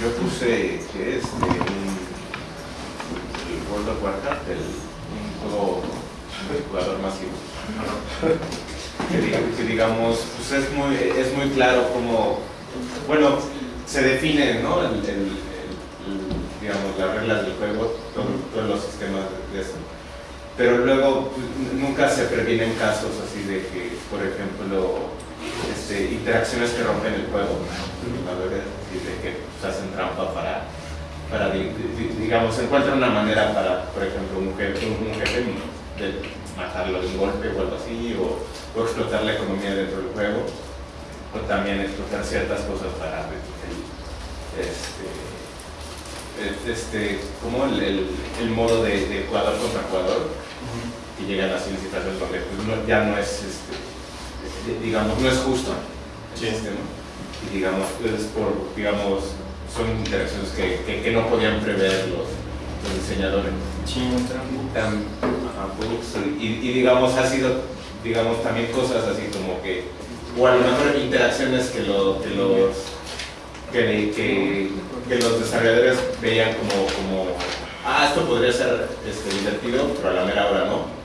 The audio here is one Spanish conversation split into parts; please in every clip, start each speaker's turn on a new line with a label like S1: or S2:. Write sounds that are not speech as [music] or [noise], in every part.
S1: Yo, puse que es este, el World of Warcraft, el, juego de jugador masivo. que, digamos, pues es muy, es muy claro cómo, bueno, se define, ¿no? El, digamos, las reglas del juego, todos los sistemas de eso pero luego pues, nunca se previenen casos así de que, por ejemplo, este, interacciones que rompen el juego, de que pues, hacen trampa para, para digamos, encuentran una manera para, por ejemplo, un jefe, un jefe de matarlo de un golpe o algo así, o, o, explotar la economía dentro del juego, o también explotar ciertas cosas para este, este, como el, el, el modo de, de, jugador contra jugador, y llegan así situaciones donde pues, ya no es, este, digamos, no es justo el sistema. Y digamos, es por, digamos, son interacciones que, que, que no podían prever los, los diseñadores. Tan, y, y, digamos, ha sido, digamos, también cosas así como que, o a lo mejor interacciones que, lo, que los que, que, que, los desarrolladores veían como, como ah, esto podría ser este, divertido, pero a la mera hora no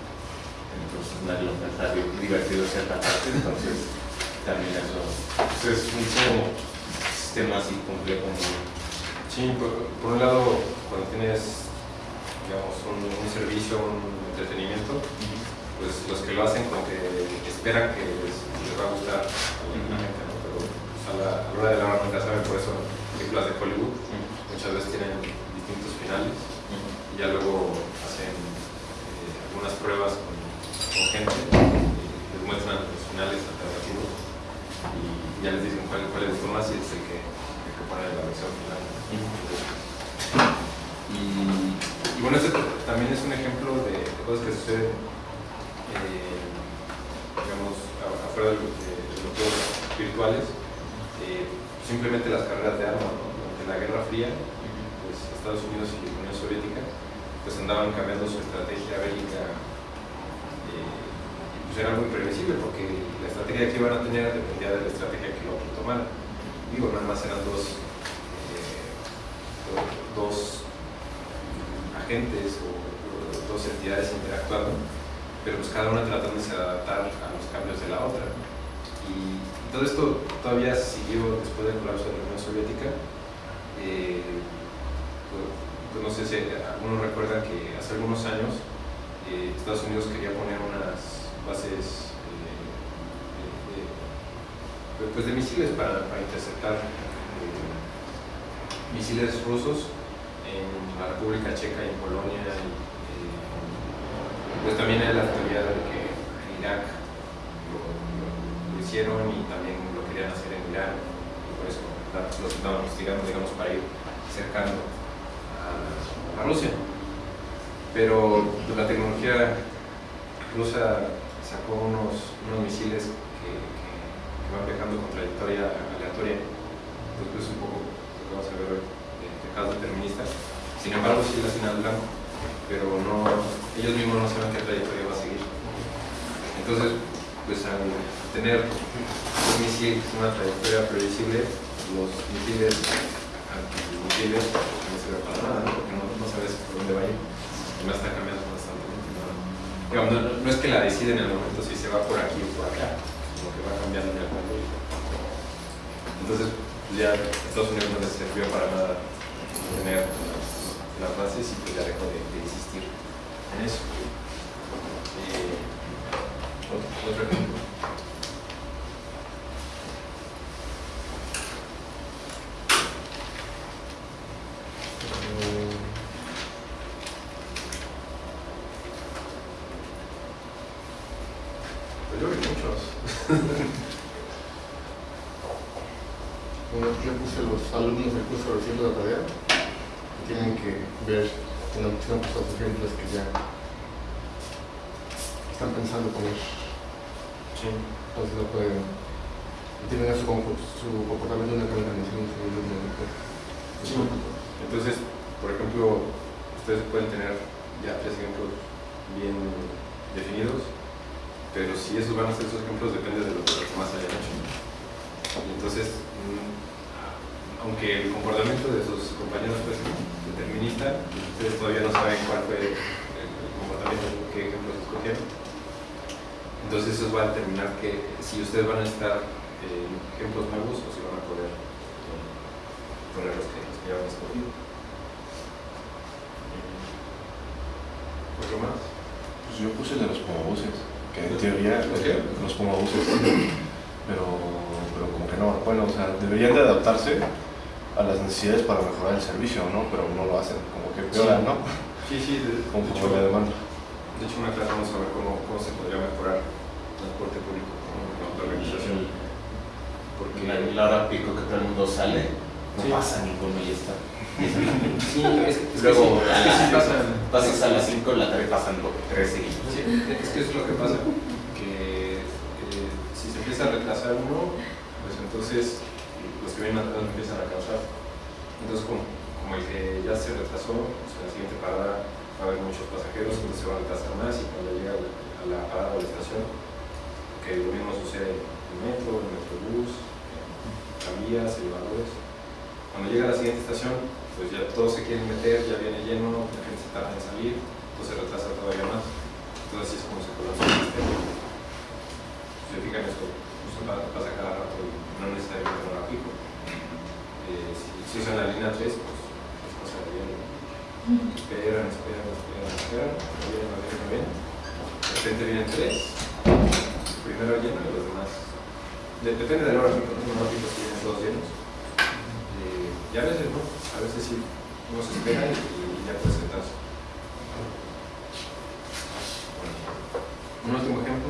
S1: nadie lo está divertido cierta parte, entonces también eso pues es un sistema así complejo.
S2: Sí, por, por, un lado, cuando tienes digamos, un, un servicio, un entretenimiento, pues los que lo hacen como que esperan que les, les va a gustar a la gente, ¿no? pero pues, a, la, a la hora de la nunca saben, por eso películas de Hollywood muchas veces tienen distintos finales y ya luego hacen eh, algunas pruebas con con gente, les muestran los finales alternativos y ya les dicen cuál, cuál les gustó más y es el que, el que pone la versión final. Y, y, bueno, este también es un ejemplo de, cosas que suceden, eh, digamos, afuera de, los juegos virtuales. Eh, simplemente las carreras de armas, ¿no? durante la Guerra Fría, pues Estados Unidos y la Unión Soviética pues andaban cambiando su estrategia bélica pues era muy previsible porque la estrategia que iban a tener dependía de la estrategia que lo otro tomara. Digo, nada más eran dos, eh, dos agentes o dos entidades interactuando, pero pues cada una tratándose de adaptar a los cambios de la otra. Y, todo esto todavía siguió después del colapso de la Unión Soviética. Eh, pues, pues, no sé si algunos recuerdan que hace algunos años eh, Estados Unidos quería poner unas bases eh, de, pues de misiles para, interceptar eh, misiles rusos en la República Checa y en Polonia. Eh, pues también hay la teoría de que en Irak lo, hicieron y también lo querían hacer en Irán. Por eso los estaban investigando, digamos, para ir cercando a, a Rusia. Pero la tecnología rusa sacó unos, unos misiles que, que, que, van viajando con trayectoria aleatoria. Entonces, un poco lo que vamos a ver hoy de, de casos deterministas. Sin embargo, sí la al blanco, pero no, ellos mismos no saben qué trayectoria va a seguir. Entonces, pues al tener un misil con una trayectoria previsible, los misiles antimisiles no sirven para nada, porque no, no sabes por dónde va a ir. Además está cambiando digamos, no, no, es que la decida en el momento si se va por aquí o por acá, sino que va cambiando en el mundo. Entonces, pues ya Estados Unidos no les sirvió para nada tener las, bases y pues ya dejó de, de insistir en eso. Eh, otro ejemplo.
S3: Bueno, yo puse los alumnos del curso recibiendo la tarea tienen que ver en la opción pues, los ejemplos que ya están pensando poner.
S2: Sí.
S3: Entonces no pueden. Tienen su, su comportamiento de una combinación de
S2: sí. Entonces, por ejemplo, ustedes pueden tener ya tres ejemplos bien definidos pero si esos van a ser esos ejemplos depende de lo que más hayan hecho. Y entonces, mm, aunque el comportamiento de sus compañeros pues, determinista, ustedes todavía no saben cuál fue el comportamiento, qué ejemplos escogieron. Entonces eso va a determinar que si ustedes van a necesitar eh, ejemplos nuevos o si van a poder eh, poner los que, los que ya han escogido. ¿Otro más?
S4: Pues yo puse de los pomobuses, que en teoría los pomobuses, pero, pero como que no, bueno, o sea, deberían de adaptarse a las necesidades para mejorar el servicio, ¿no? Pero no lo hacen, como que empeoran, ¿no?
S2: Sí, sí, de, de
S4: Como
S2: hecho,
S4: por la demanda.
S2: de hecho una clase vamos a ver cómo, cómo se podría mejorar el transporte público con la organización. Porque
S1: La, la hora pico que todo el mundo sale, no
S2: Sí.
S1: pasa ninguno y ya está.
S2: Sí, es, es
S1: Luego
S2: que
S1: a
S2: sí,
S1: las-
S2: pasa.
S1: pasas a las 5 de la tarde pasan tres seguidos.
S2: Sí, es que es lo que pasa, que eh, si se empieza a retrasar uno, pues entonces los que vienen atrás empiezan a causar. Entonces como, como el que ya se retrasó, pues en la siguiente parada va a haber muchos pasajeros, entonces se van a retrasar más y cuando llega a la, a la parada o la estación, que lo mismo sucede en el metro, en el metrobús, en tranvías, elevadores. Cuando llega la siguiente estación, pues ya todos se quieren meter, ya viene lleno, la gente se tarda en salir, entonces retrasa todavía más. Entonces así es como se colapsa el sistema. Si se fijan esto, pa- pasa cada rato y no necesariamente en hora pico. Eh, si, usan la línea 3, pues es cosa bien. Esperan, esperan, esperan, esperan, no vienen, no vienen, no vienen. De repente vienen tres, primero lleno y los demás. de- depende de la hora pico, ¿no? hora pico si vienen todos llenos. Eh, y a veces no, a veces sí, uno se espera y, y ya puede sentarse. Un último ejemplo.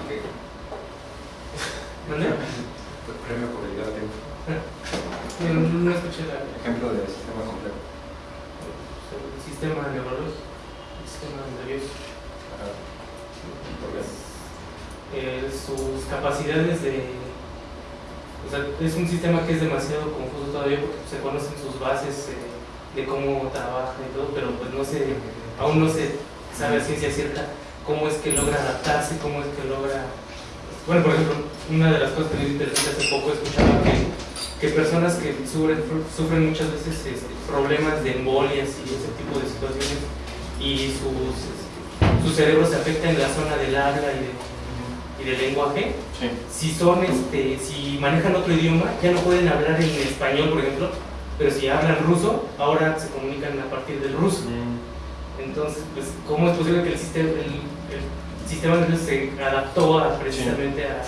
S2: Ok.
S5: ¿Vale?
S2: Premio por llegar a tiempo.
S5: No, no escuché la,
S2: Ejemplo de sistema complejo.
S5: el sistema neurológico, el sistema nervioso.
S2: Ajá. ¿Por qué?
S5: Eh, sus capacidades de... Es un sistema que es demasiado confuso todavía porque se conocen sus bases eh, de cómo trabaja y todo, pero pues no se, aún no se sabe a ciencia cierta cómo es que logra adaptarse, cómo es que logra... Bueno, por ejemplo, una de las cosas que me interesante hace poco escuchaba que, que personas que sufren, sufren muchas veces este, problemas de embolias y ese tipo de situaciones y sus, este, su cerebro se afecta en la zona del habla y, de- y del lenguaje,
S2: Sí.
S5: si son, este, si manejan otro idioma, ya no pueden hablar en español, por ejemplo, pero si hablan ruso, ahora se comunican a partir del ruso. Entonces, pues, ¿cómo es posible que el sistema, el, el sistema nervioso se adaptó a, precisamente a,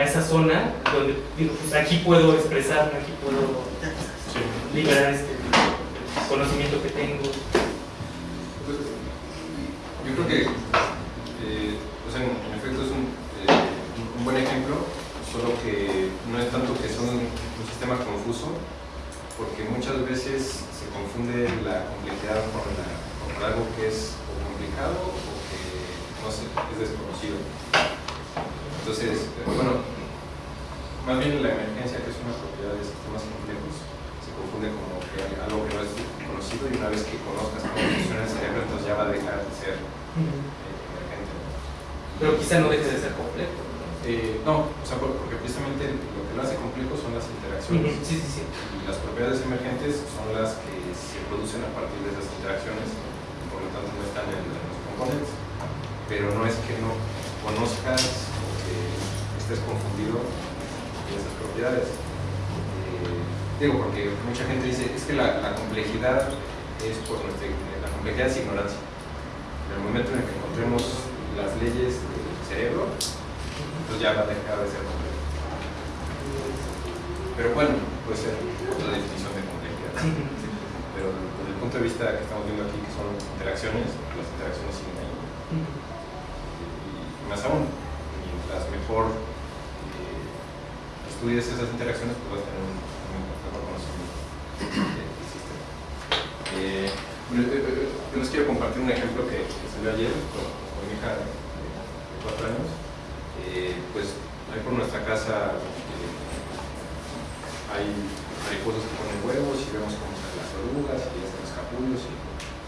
S5: a esa zona donde digo, pues, aquí puedo expresarme, aquí puedo
S2: Sí.
S5: liberar este el conocimiento que tengo?
S2: Yo creo que, eh, o sea, en, en efecto es un, eh, un- un buen ejemplo, solo que no es tanto que son un, sistema confuso, porque muchas veces se confunde la complejidad con, algo que es complicado o que no sé, es desconocido. Entonces, eh, bueno, más bien la emergencia, que es una propiedad de sistemas complejos, se confunde como que algo que no es conocido y una vez que conozcas cómo funciona el cerebro, entonces ya va a dejar de ser eh, emergente.
S5: Pero quizá no deje de ser complejo. ¿No?
S2: Eh, no, o sea, por- porque precisamente lo que lo hace complejo son las interacciones.
S5: Sí, sí, sí.
S2: Y las propiedades emergentes son las que se producen a partir de esas interacciones, por lo tanto no están en, en los componentes. Pero no es que no conozcas o que estés confundido de esas propiedades. Eh, digo, porque mucha gente dice, es que la, la complejidad es por nuestra, la complejidad es ignorancia. En el momento en el que encontremos las leyes del cerebro, pues ya va a dejar de ser complejo. Pero bueno, puede ser otra definición de complejidad. Pero desde el punto de vista que estamos viendo aquí, que son interacciones, las interacciones siguen ahí. Y, más aún, mientras mejor eh, estudies esas interacciones, pues vas a tener un, mejor conocimiento del sistema. Eh, eh, eh, yo les quiero compartir un ejemplo que, que salió ayer con, con mi hija de, de cuatro años. Eh, pues ahí por nuestra casa eh, hay mariposas que ponen huevos y vemos cómo salen las orugas y están los capullos y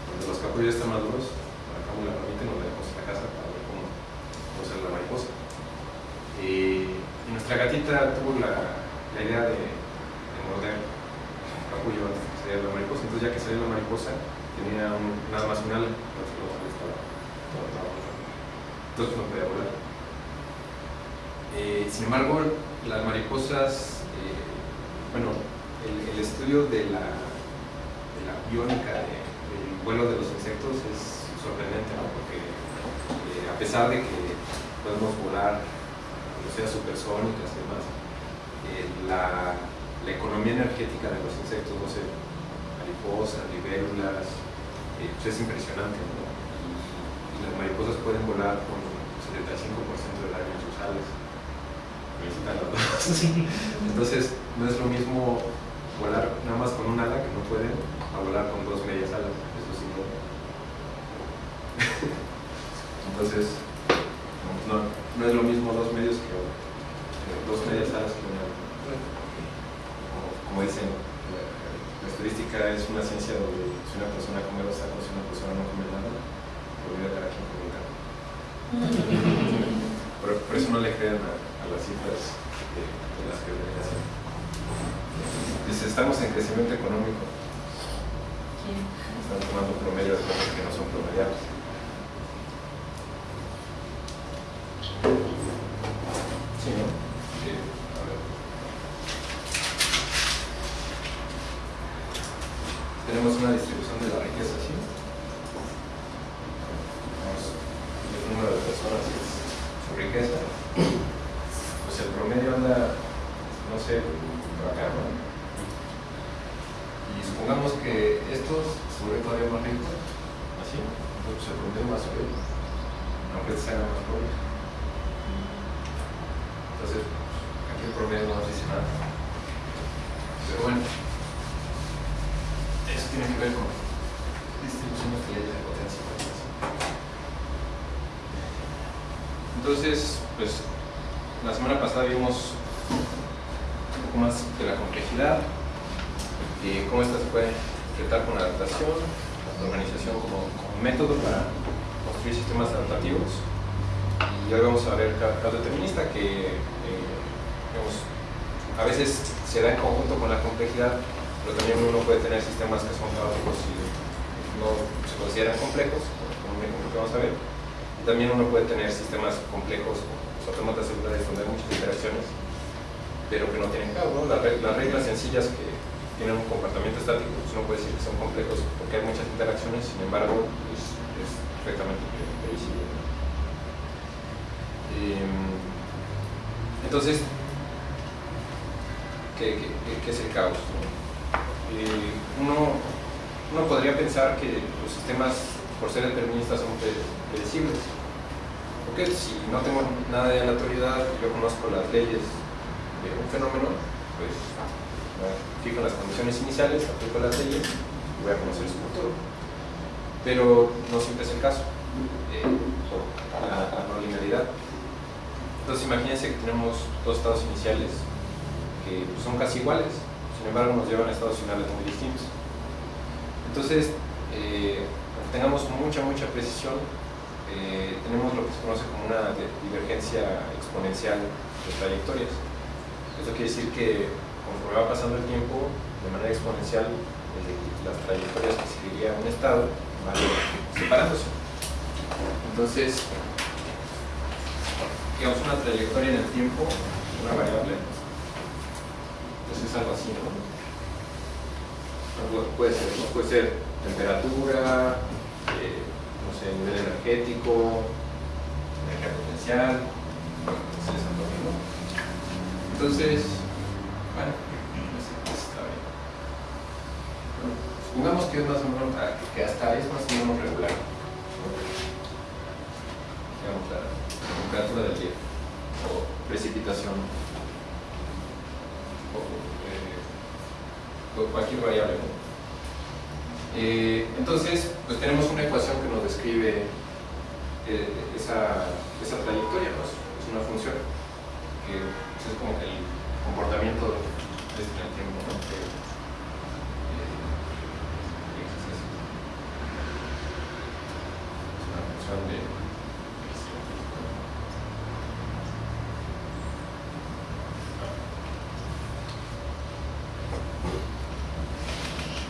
S2: cuando los capullos están maduros, sacamos la ramita y nos la dejamos en la casa para ver cómo, cómo la mariposa. Eh, y nuestra gatita tuvo la, la idea de, de morder capullo antes que saliera la mariposa. Entonces ya que salió la mariposa, tenía un- nada más un ala. Entonces no podía volar. Eh, sin embargo, las mariposas, eh, bueno, el, estudio de la, de biónica de- del vuelo de los insectos es sorprendente. Porque eh, a pesar de que podemos volar velocidades supersónicas y demás, la, economía energética de los insectos, no sé, mariposas, libélulas, pues es impresionante, las mariposas pueden volar con 75% del aire en sus alas. Necesitan las [laughs] dos. Entonces, no es lo mismo volar nada más con un ala que no pueden a volar con dos medias alas. Eso sí, no. [laughs] Entonces, no, es lo mismo dos medios que que dos medias alas que una. Como, como dicen, la, la estadística es una ciencia donde si una persona come dos tacos y una persona no come nada, por vida cada quien come. [laughs] Por, por eso no le crean a, a las cifras de, de las que ven así. Dice, estamos en crecimiento económico. Están tomando promedio de cosas que no son promediables. Sí, ¿no? Sí, a ver. Tenemos una distribución de la riqueza, ¿sí? Tenemos el número de personas y su riqueza. Pues el promedio anda, no sé, por acá, ¿no? Y supongamos que estos se vuelven todavía más ricos, así, entonces el promedio más sube, aunque se hagan más pobres. Entonces, aquí el promedio no nos dice nada. Pero bueno, eso tiene que ver con distribuciones de leyes de potencia. Entonces, pues, la semana pasada vimos un poco más de la complejidad, y cómo esta se puede enfrentar con la adaptación, la organización como, como método para construir sistemas adaptativos. Y hoy vamos a ver ca- caos determinista que eh, digamos, a veces se da en conjunto con la complejidad, pero también uno puede tener sistemas que son caóticos y no se consideran también uno puede tener sistemas complejos, los autómatas celulares donde hay muchas interacciones, pero que no tienen caos. ¿no? Las, reg- las reglas sencillas que tienen un comportamiento estático, pues uno puede decir que son complejos porque hay muchas interacciones, sin embargo, es, es perfectamente pre- previsible. Em, entonces, ¿qué, es el caos? Eh, uno, uno podría pensar que los sistemas, por ser deterministas, son pre- predecibles. Porque si no tengo nada de aleatoriedad, yo conozco las leyes de un fenómeno, pues me fijo las condiciones iniciales, aplico las leyes y voy a conocer su futuro. Pero no siempre es el caso, eh, por no linealidad. Entonces imagínense que tenemos dos estados iniciales que son casi iguales, sin embargo nos llevan a estados finales muy distintos. Entonces, eh, tengamos mucha, mucha precisión, eh, tenemos lo que se conoce como una divergencia exponencial de trayectorias. Eso quiere decir que conforme va pasando el tiempo, de manera exponencial, las trayectorias que seguiría un estado van separándose. Entonces, digamos, una trayectoria en el tiempo, una variable, pues es algo así, ¿no? Puede ser, ¿no? Puede ser temperatura, sé, nivel energético, energía potencial, es algo así, ¿no? Entonces, bueno, pues, está bien. Supongamos que es más o menos, ah, que hasta es más o menos regular. Digamos, la temperatura del día o precipitación o, eh, cualquier variable. Eh, entonces, pues tenemos una ecuación que nos describe eh, esa, trayectoria, ¿no? es una función que pues, es como que el comportamiento en el tiempo. Que, eh, X es eso. Es una función de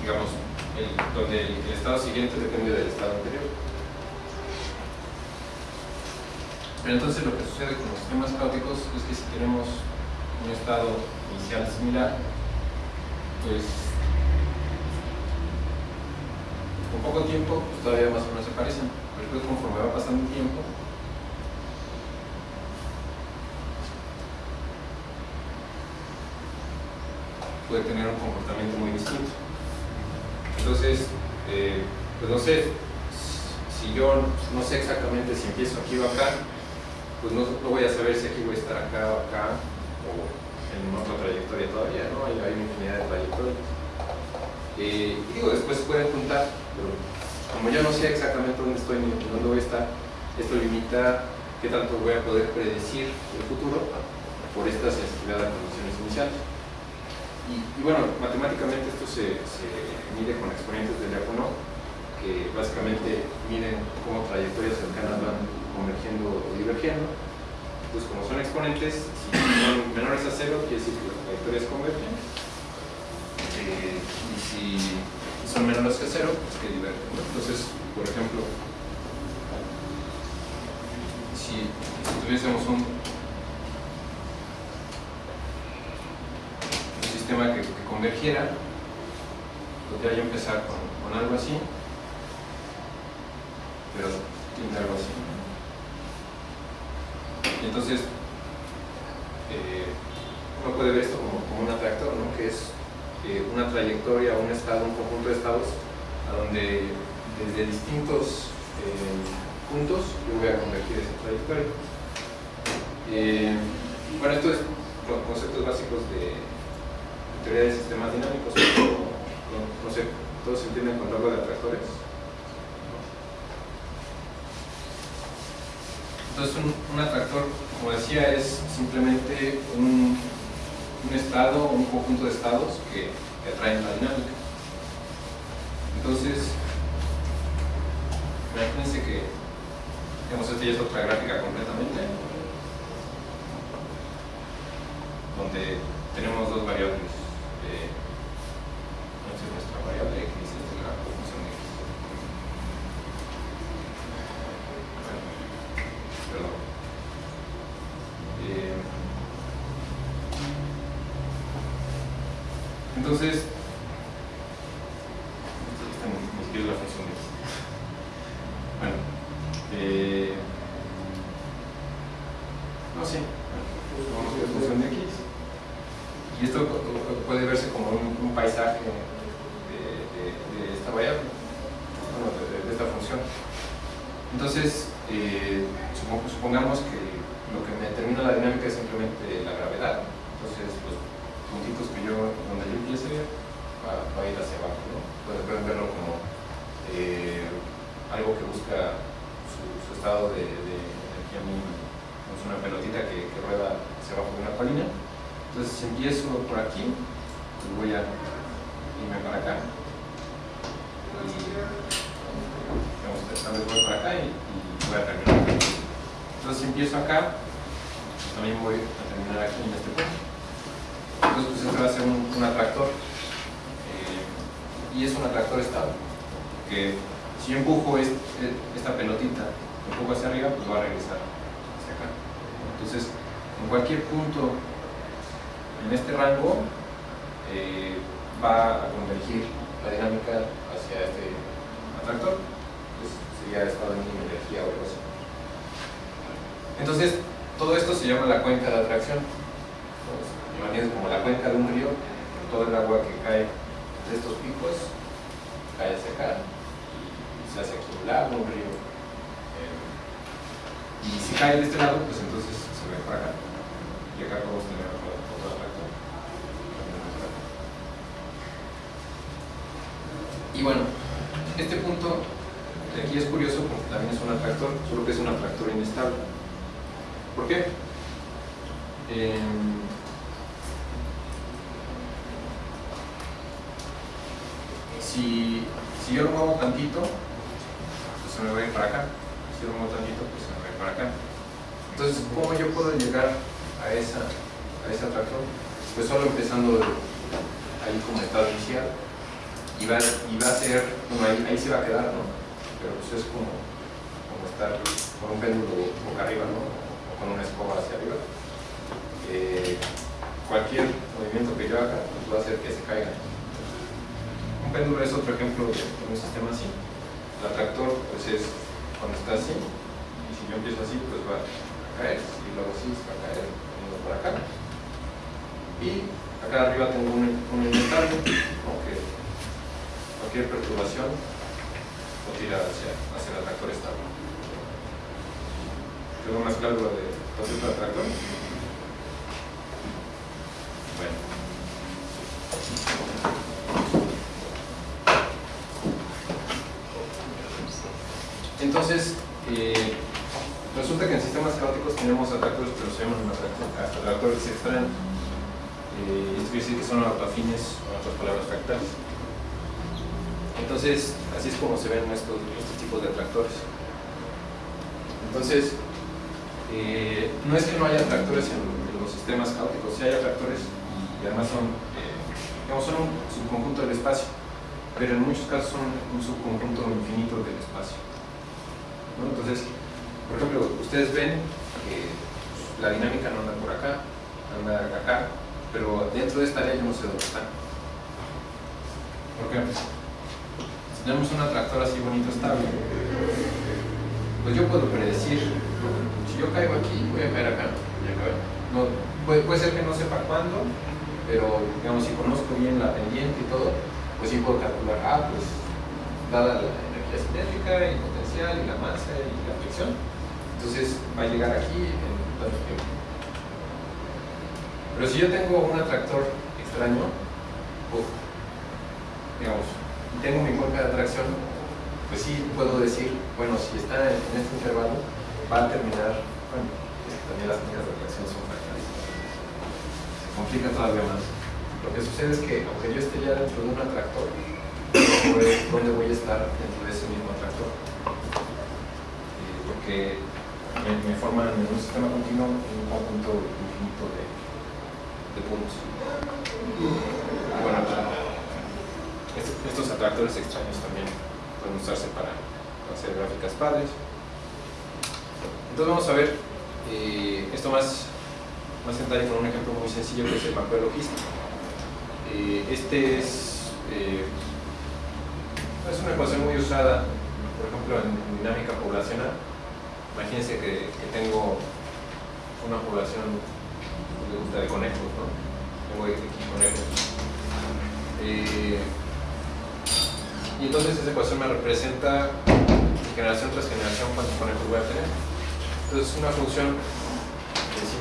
S2: digamos, el, donde el, estado siguiente depende del estado anterior. Pero entonces lo que sucede con los sistemas caóticos es que si tenemos un estado inicial similar, pues con poco tiempo pues, todavía más o menos se parecen. Pero después conforme va pasando el tiempo, puede tener un comportamiento muy distinto. Entonces, pues no sé, si yo no sé exactamente si empiezo aquí o acá, pues no, no voy a saber si aquí voy a estar acá o acá, o en otra trayectoria todavía, ¿no? Hay, hay una infinidad de trayectorias. Eh, y digo, después se pueden juntar, pero como yo no sé exactamente dónde estoy ni dónde voy a estar, esto limita qué tanto voy a poder predecir el futuro por esta sensibilidad a condiciones iniciales. Y, bueno, matemáticamente esto se, se mide con exponentes de Lyapunov, que básicamente miden cómo trayectorias cercanas van convergiendo o divergiendo. Pues como son exponentes, si son menores a cero, quiere decir que las trayectorias convergen. Eh, y si son menores que cero, pues que divergen. Entonces, por ejemplo, si, si tuviésemos un, sistema que, convergiera, podría yo empezar con algo así, pero tiene algo así. Y entonces, eh, uno puede ver esto como, como un atractor, ¿no? que es eh, una trayectoria, un estado, un conjunto de estados, a donde desde distintos eh, puntos yo voy a convertir esa trayectoria. Bueno, esto es con conceptos básicos de, de teoría de sistemas dinámicos, no, no sé, ¿todos entienden con algo de atractores? Entonces un, atractor, como decía, es simplemente un, estado, un conjunto de estados que, que atraen la dinámica. Entonces, imagínense que, digamos, esta ya es otra gráfica completamente, donde tenemos dos variables. Eh, esta es nuestra variable x, esta es la función x. Perdón. Eh, entonces, esta ni ni siquiera es la función de x. Bueno, eh, no, sí, vamos a la función de x. Y esto pu- pu- puede verse como un, un paisaje de, de- de esta variable, bueno, de, de- de esta función. Entonces, eh, supo- supongamos que lo que me determina la dinámica es simplemente la gravedad. Entonces, los puntitos que yo, donde yo empiece, va, va a ir hacia abajo. ¿no? Pueden, pueden verlo como eh, algo que busca su, su estado de, de energía mínima. Es una pelotita que, que rueda hacia abajo de una colina. Entonces, si empiezo por aquí, pues voy a irme para acá. Y, digamos, tal vez voy para acá y, y voy a terminar acá. Entonces, si empiezo acá, pues también voy a terminar aquí en este punto. Entonces, pues este va a ser un, un atractor. eh, y es un atractor estable. Porque si yo empujo este- esta pelotita, un poco hacia arriba, pues va a regresar hacia acá. Entonces, en cualquier punto en este rango eh, va a convergir la dinámica hacia este atractor, que sería estado mínima energía o algo así. Entonces, todo esto se llama la cuenca de atracción. Entonces, como la cuenca de un río, todo el agua que cae de estos picos cae hacia acá y se hace aquí un lago, un río. Eh, y si cae de este lado, pues entonces se ve para acá. Y acá podemos tener atractor. Y bueno, este punto de aquí es curioso porque también es un atractor, solo que es un atractor inestable. ¿Por qué? Em, si, si yo lo muevo tantito, pues se me va a ir para acá. Si lo muevo tantito, pues se me va a ir para acá. Entonces, ¿cómo yo puedo llegar a, esa, a ese atractor? Pues solo empezando ahí como estado inicial y va, y va a ser, bueno, ahí, ahí se va a quedar, ¿no? Pero pues es como, como estar con un péndulo boca arriba, ¿no? O con una escoba hacia arriba. Eh, cualquier movimiento que yo haga pues va a hacer que se caiga. Un péndulo es otro ejemplo de, un sistema así. El atractor pues es cuando está así, y si yo empiezo así, pues va a caer, y luego así se va a caer, para acá. Y acá arriba tengo un, un inventario, aunque cualquier perturbación lo tira hacia, hacia el atractor estable. ¿Quedó más claro lo de concepto de atractor? Bueno. Entonces, eh, resulta que en sistemas caóticos tenemos atractores, pero llaman atractores, extraños. Eh, esto quiere decir que son autoafines, en otras palabras, fractales. Entonces, así es como se ven estos, estos tipos de atractores. Entonces, eh, no es que no haya atractores en, en los sistemas caóticos, sí hay atractores y además son, eh, digamos, son un subconjunto del espacio, pero en muchos casos son un subconjunto infinito del espacio. ¿no? Entonces, por ejemplo, ustedes ven que la dinámica no anda por acá, anda acá, pero dentro de esta área yo no sé dónde están. ¿Por qué? Si tenemos un atractor así bonito, estable, pues yo puedo predecir, si yo caigo aquí, voy a caer acá. No, puede, puede ser que no sepa cuándo, pero digamos, si conozco bien la pendiente y todo, pues sí puedo calcular, ah, pues dada la energía cinética y potencial y la masa y la fricción, entonces va a llegar aquí en tanto tiempo. Pero si yo tengo un atractor extraño, uf, digamos, y tengo mi cuenca de atracción, pues sí puedo decir, bueno, si está en este intervalo, va a terminar, bueno, también las cuencas de atracción son fractales. Se complica todavía más. Lo que sucede es que, aunque yo esté ya dentro de un atractor, pues, ¿dónde voy a estar dentro de ese mismo atractor? Eh, porque me, me forman en un sistema continuo un conjunto infinito de, de puntos. Bueno, est- estos atractores extraños también pueden usarse para hacer gráficas padres. Entonces vamos a ver eh, esto más, más en detalle con un ejemplo muy sencillo que es el mapeo logístico. Eh, este es, eh, es una ecuación muy usada, por ejemplo, en dinámica poblacional. Imagínense que, que tengo una población que de conejos, ¿no? Tengo aquí conejos. Eh, y entonces esa ecuación me representa generación tras generación cuántos conejos voy a tener. Entonces es una función de sí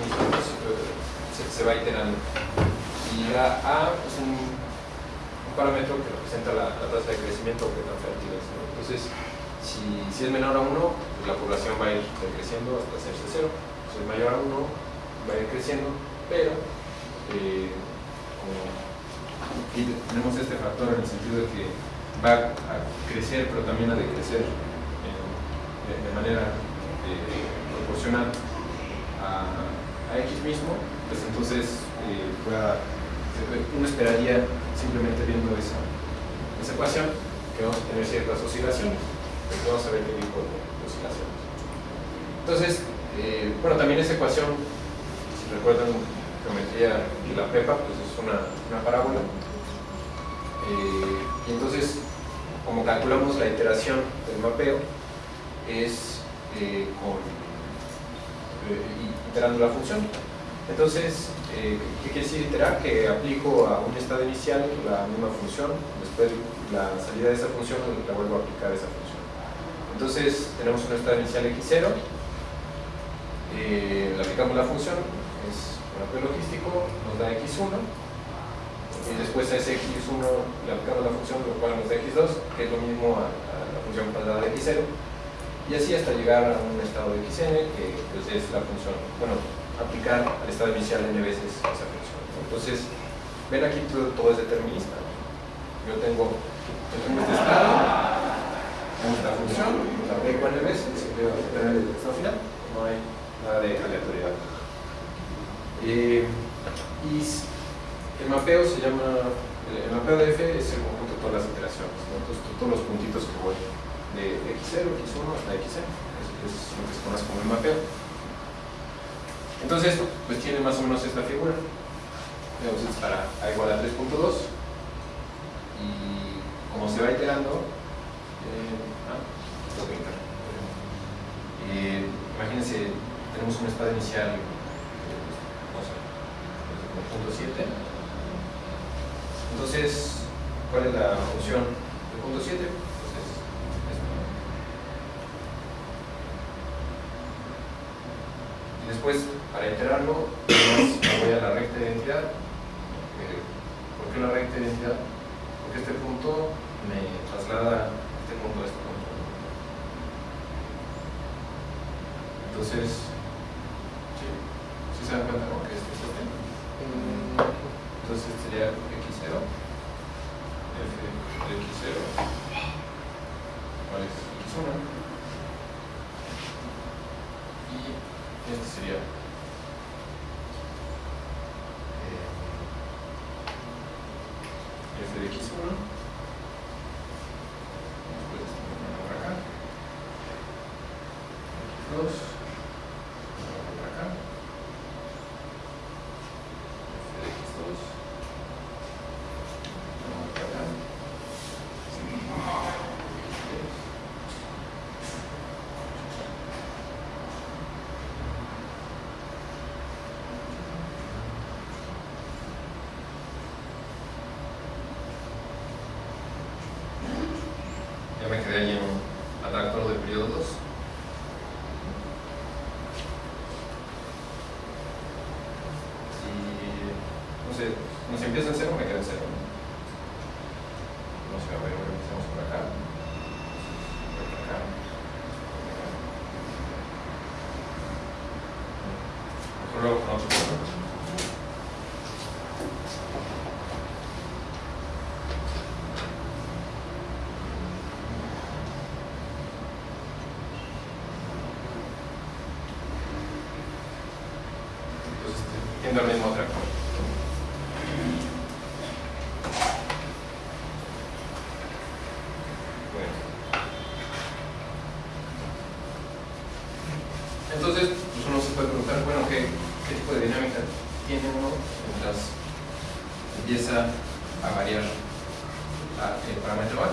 S2: se, va iterando. Y la A es un, parámetro que representa la, tasa de crecimiento o qué tan fértil es. Entonces, si, es menor a 1, pues la población va a ir decreciendo hasta hacerse cero. Si es mayor a 1, va a ir creciendo, pero eh, como tenemos este factor en el sentido de que va a crecer, pero también a decrecer en- de, manera eh, proporcional a, X mismo, pues entonces eh, uno esperaría simplemente viendo esa, esa ecuación que vamos a tener ciertas oscilaciones, Entonces, eh, bueno, también esa ecuación, si recuerdan geometría de la PEPA, pues es una, parábola. Eh, y entonces, como calculamos la iteración del mapeo, es eh, con, iterando la función. Entonces, eh, ¿qué quiere decir iterar? Que aplico a un estado inicial la misma función, después la salida de esa función la vuelvo a aplicar a esa función. Entonces, tenemos un estado inicial x0, eh, le aplicamos la función, es un mapeo logístico, nos da x1, y después a ese x1 le aplicamos la función, lo cual nos da x2, que es lo mismo a, a la función cuadrada de x0, y así hasta llegar a un estado de xn, que pues, es la función, bueno, aplicar al estado inicial n veces esa función. Entonces, ven aquí todo, todo es determinista. Yo tengo, yo tengo este estado, esta función, la aplico n veces, y voy a obtener el final, no hay nada de aleatoriedad. Eh, y s- el mapeo se llama el, el mapeo de F es el conjunto de todas las iteraciones. Entonces, todos los puntitos que voy de x0, x1 hasta xn, es lo que se conoce como el mapeo. Entonces, pues tiene más o menos esta figura. Para a igual a 3.2 y como se va iterando, eh, ah, esto voy a quitar. Eh, imagínense, tenemos un estado inicial, eh, no sé, como punto 7. Entonces, ¿cuál es la función del punto 7? Entonces, esto. Y después, para iterarlo, me voy a la recta de identidad. Eh, ¿Por qué la recta de identidad? Porque este punto me traslada este punto a este punto. Entonces, ¿sí, ¿Sí se dan cuenta ¿no? que este es este? Entonces este sería x0, f de x0, ¿cuál es x1? Y este sería eh, f de x1, después este lo por acá, x2, lo por acá, f de x2, lo por acá, Ya me quedé ahí en un atractor del periodo 2. Si, no sé, no se empieza en cero, me quedo en cero. No sé, a ver, empezamos por acá. Por acá. por acá. Mejor luego tiende al mismo atractor. Bueno. Entonces, pues uno se puede preguntar, bueno, ¿qué, qué tipo de dinámica tiene uno mientras empieza a variar la- el parámetro A?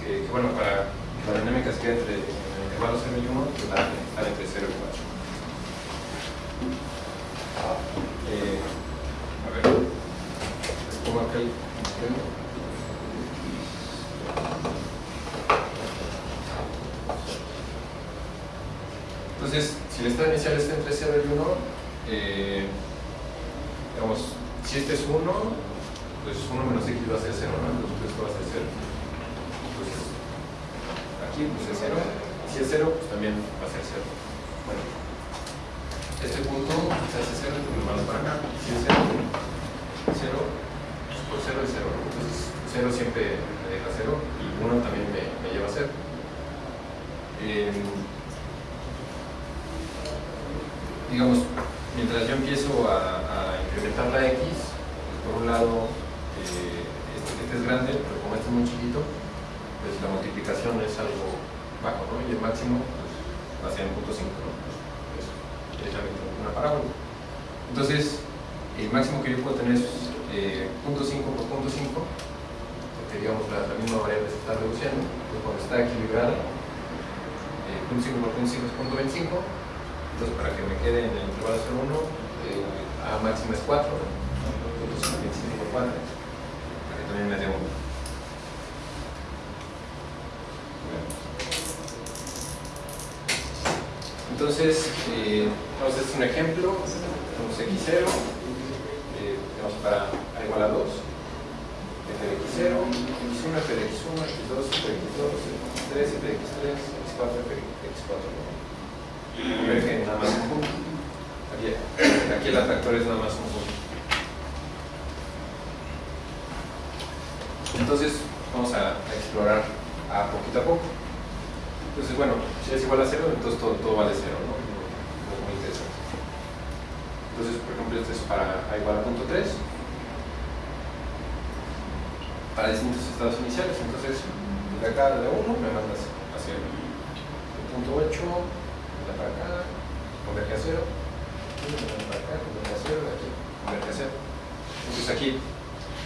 S2: Que, que, bueno, para que la dinámica se quede entre en el intervalo 0 y 1, pues va a estar entre 0 y 4. Eh, a ver, les pongo acá el Entonces, si el estado inicial está entre 0 y 1, eh, digamos, si este es 1, pues 1 menos x va a ser 0, ¿no? Entonces esto va a ser 0. Entonces, aquí pues es 0. Si es 0, pues también va a ser 0. Bueno, este punto se hace 0, pues lo mando para acá. Si es 0, 0, pues por 0 es 0. Entonces, 0 siempre me deja 0 y 1 también me, me lleva a 0. Eh, digamos, mientras yo empiezo a, a incrementar la x, pues por un lado, eh, este, este es grande, pero como este es muy chiquito, pues la multiplicación es algo bajo, ¿no? Y el máximo pues, va a ser en punto 5, ¿no? Pues, es la mitad de una parábola. Entonces, el máximo que yo puedo tener es eh, punto 5 por punto 5, porque digamos la, la misma variable se está reduciendo, entonces cuando está equilibrada, eh, punto 5 por punto 5 es punto 25, entonces para que me quede en el intervalo 0,1, eh, A máxima es 4, ¿no? punto 5, 25 por 4, para que también me dé 1. Entonces, a hacer un ejemplo, tenemos x0, eh, tenemos para a igual a 2, f de x0, x1, f de x1, x2, f de x2, x3, f de x3, x4, f de x4. Ver que nada más un punto. Aquí, aquí el atractor es nada más un punto. Entonces, vamos a, a explorar a poquito a poco. Entonces, bueno, si es igual a cero, entonces todo, todo vale cero, ¿no? No es muy interesante. Entonces, por ejemplo, este es para A igual a punto 3 para distintos estados iniciales. Entonces, de acá de 1 me mandas hacia el punto 8, de para acá, converge a 0, y me mandas para acá, converge a 0, de aquí, converge a 0. Entonces aquí,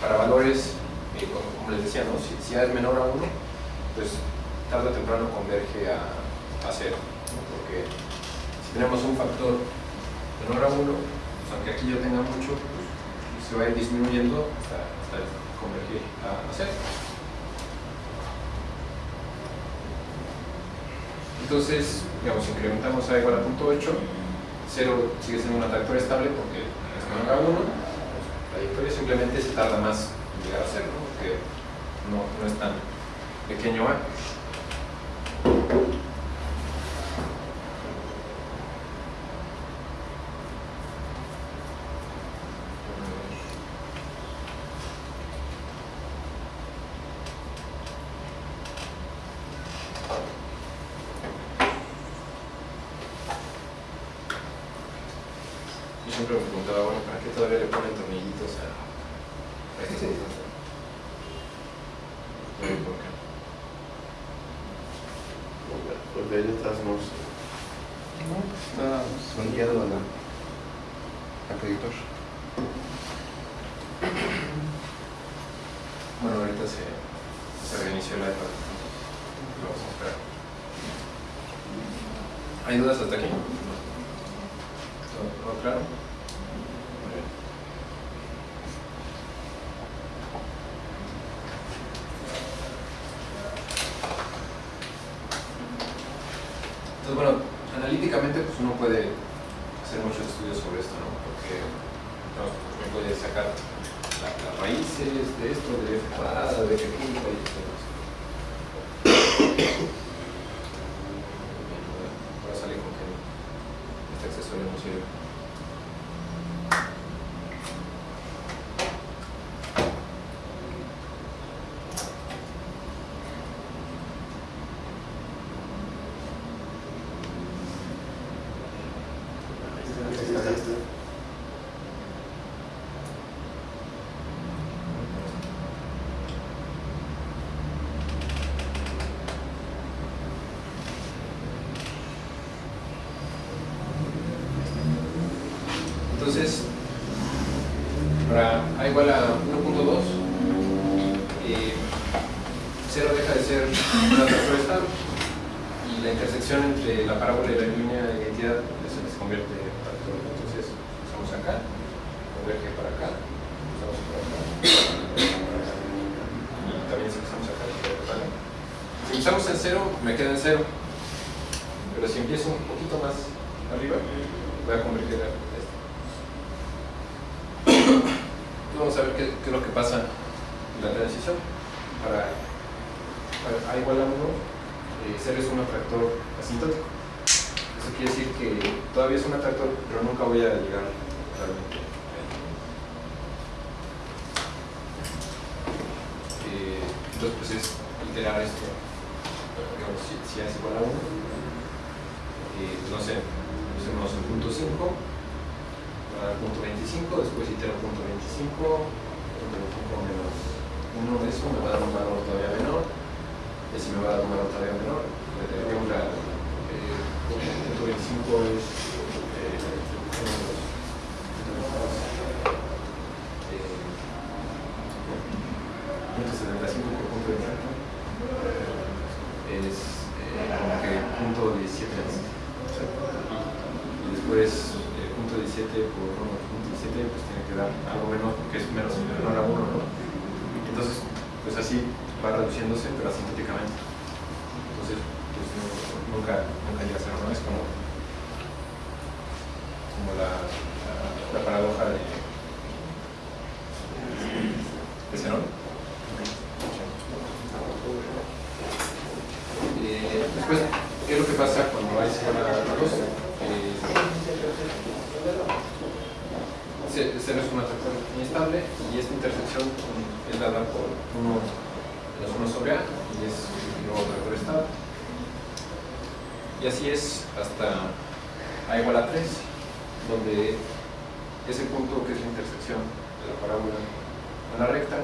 S2: para valores, eh, como, como les decía, ¿no? si, si A es menor a 1, pues tarde o temprano converge a, a 0, ¿no? porque si tenemos un factor menor a 1, pues aunque aquí yo tenga mucho, pues, se va a ir disminuyendo hasta, hasta convergir a, a 0. Entonces, digamos, incrementamos a igual a punto 8, 0 sigue siendo un atractor estable porque es menor a 1, pues, la trayectoria simplemente se tarda más en llegar a 0, ¿no? porque no, no es tan pequeño a. Yo siempre me preguntaba, bueno, ¿para qué todavía le ponen tornillitos a, a estas cosas? No sé por qué.
S3: Porque hay otras no sé. No, pues está sondeado a la acreditor.
S2: Bueno, ahorita se, se reinició la. Lo vamos a esperar. ¿Hay dudas hasta aquí? ¿Todo, todo claro? Muy bien. Entonces, bueno, analíticamente pues uno puede hacer muchos estudios sobre esto, ¿no? Porque no, uno puede sacar la- las raíces de esto, de f cuadrada, de f quinta y todo eso. Ahora sale con que este accesorio no sirve. Entonces, para A igual 1.2, eh, 0 deja de ser un atractor estable y la intersección entre la parábola y la línea de identidad pues, se convierte en atractor. Entonces, usamos acá, converge para acá, usamos para acá, y también si usamos acá, converge para acá. Si usamos el 0, me queda en 0, pero si empiezo un poquito más arriba, voy a converger a este. Entonces vamos a ver qué, qué es lo que pasa en la transición. Para, para A igual a 1, eh, 0 es un atractor asintótico. Eso quiere decir que todavía es un atractor, pero nunca voy a llegar realmente. a él. Eh, entonces, pues es iterar esto. Digamos, si, si A es igual a 1, eh, pues no sé, usemos el punto 5 al punto 25, después itero punto 25, punto 25 menos 1 de eso me va a dar un valor todavía menor, si me va a dar un valor todavía menor, digamos la, eh, punto 25 es eh, uno de los eh, punto 75 por punto 25 es eh, como que punto 17 y después el punto 17 por 1 punto 17 pues tiene que dar algo menos porque es menos menor a 1 ¿no? entonces pues así va reduciéndose pero asintóticamente entonces pues no- nunca, nunca llega a ser ¿no? es como como la, la, la paradoja de de Zenón Eh, después, ¿qué es lo que pasa cuando hay igual a 2? Eh, C- cero es un atractor inestable y esta intersección mm, es dada por 1 menos 1 sobre A y es un nuevo atractor estable. Y así es hasta A igual a 3, donde ese punto que es la intersección de la parábola con la recta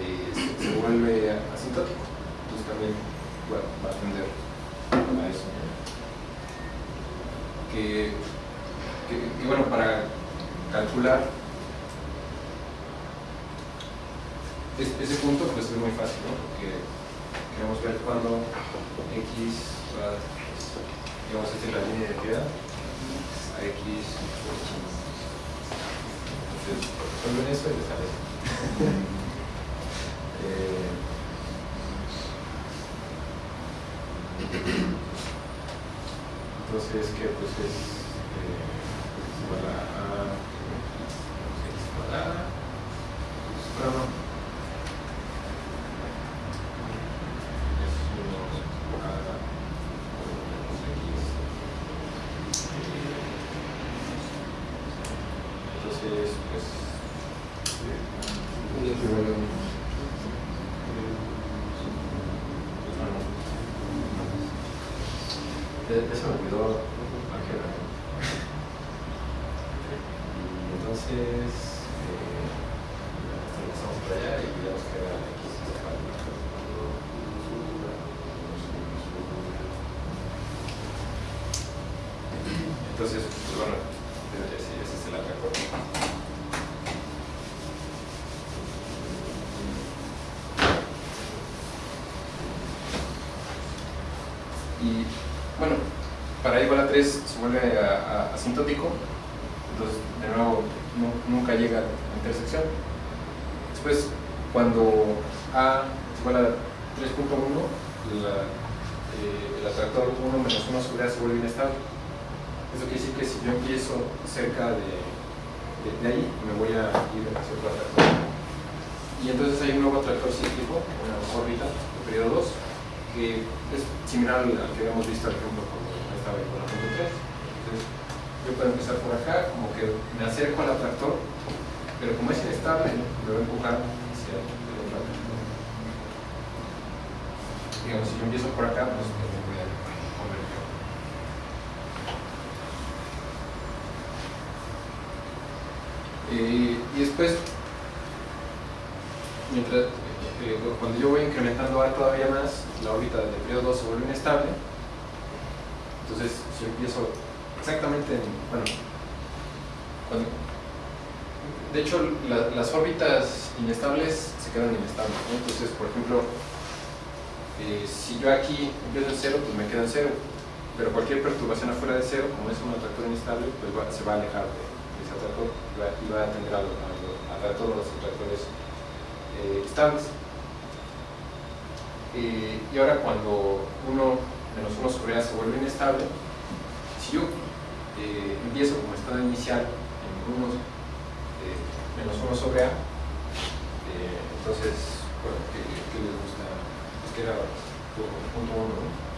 S2: eh, se, se vuelve asintótico. Entonces también bueno, va a tender a eso. Que, que, que, bueno, para calcular es- ese punto pues es muy fácil, ¿no? Porque queremos ver cuándo x va, digamos, esta es la línea de identidad, a x. Entonces, resuelven eso y les sale. Eh, Entonces, que pues es eh, x igual a, a x igual a, bueno, no. Es uno a x. Entonces, pues, eh, Eh, Eso me olvidó álgebra. Entonces, eh, pasamos por allá y ya nos queda X igual a- Entonces, pues bueno, ese ese es el atractor. Y bueno, para igual a 3 se vuelve a- asintótico, entonces de nuevo nu- nunca llega a la intersección. Después, cuando A es igual a 3.1, la- eh, el atractor 1 menos 1 sobre A se vuelve inestable. Eso quiere decir que si yo empiezo cerca de, de, de ahí, me voy a ir hacia otro atractor. Y entonces hay un nuevo atractor cíclico, una órbita de periodo 2, que es similar al al que habíamos visto, por ejemplo, cuando estaba ahí con la punto 3. Entonces, yo puedo empezar por acá, como que me acerco al atractor, pero como es inestable, me voy a empujar hacia el otro atractor. Digamos, si yo empiezo por acá, pues me voy a convertir. Eh, y después, mientras, eh, cuando yo voy incrementando A todavía más, la órbita del periodo 2 se vuelve inestable. Entonces, si yo empiezo exactamente en. Bueno, cuando- de hecho, la- las órbitas inestables quedan inestables. Entonces, por ejemplo, eh, si yo aquí empiezo en cero, pues me quedo en cero. Pero cualquier perturbación afuera de cero, como es un atractor inestable, pues se va a alejar de, ese atractor y va, a atender a, a a todos los atractores eh, estables. Eh, y ahora cuando 1 menos 1 sobre A se vuelve inestable, si yo empiezo como estado inicial en 1 eh, menos 1 sobre A, eh, entonces, bueno, ¿qué, qué les gusta? Es que era punto 1, ¿no?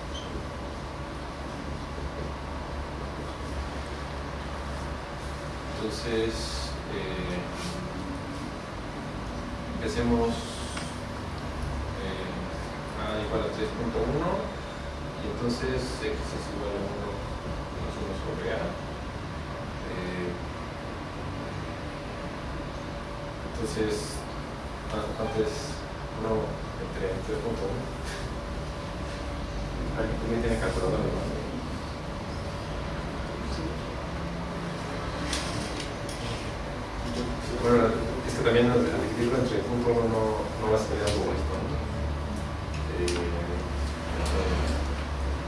S2: Entonces, eh, empecemos eh, A igual a 3.1 y entonces X es igual a 1 menos 1 sobre A. Eh, entonces, ¿cuánto cuánto es 1 entre 3.1? ¿Alguien también tiene calculadora? no? Bueno, es que también al dividirlo entre punto uno no, no va a salir algo esto, ¿no? Eh,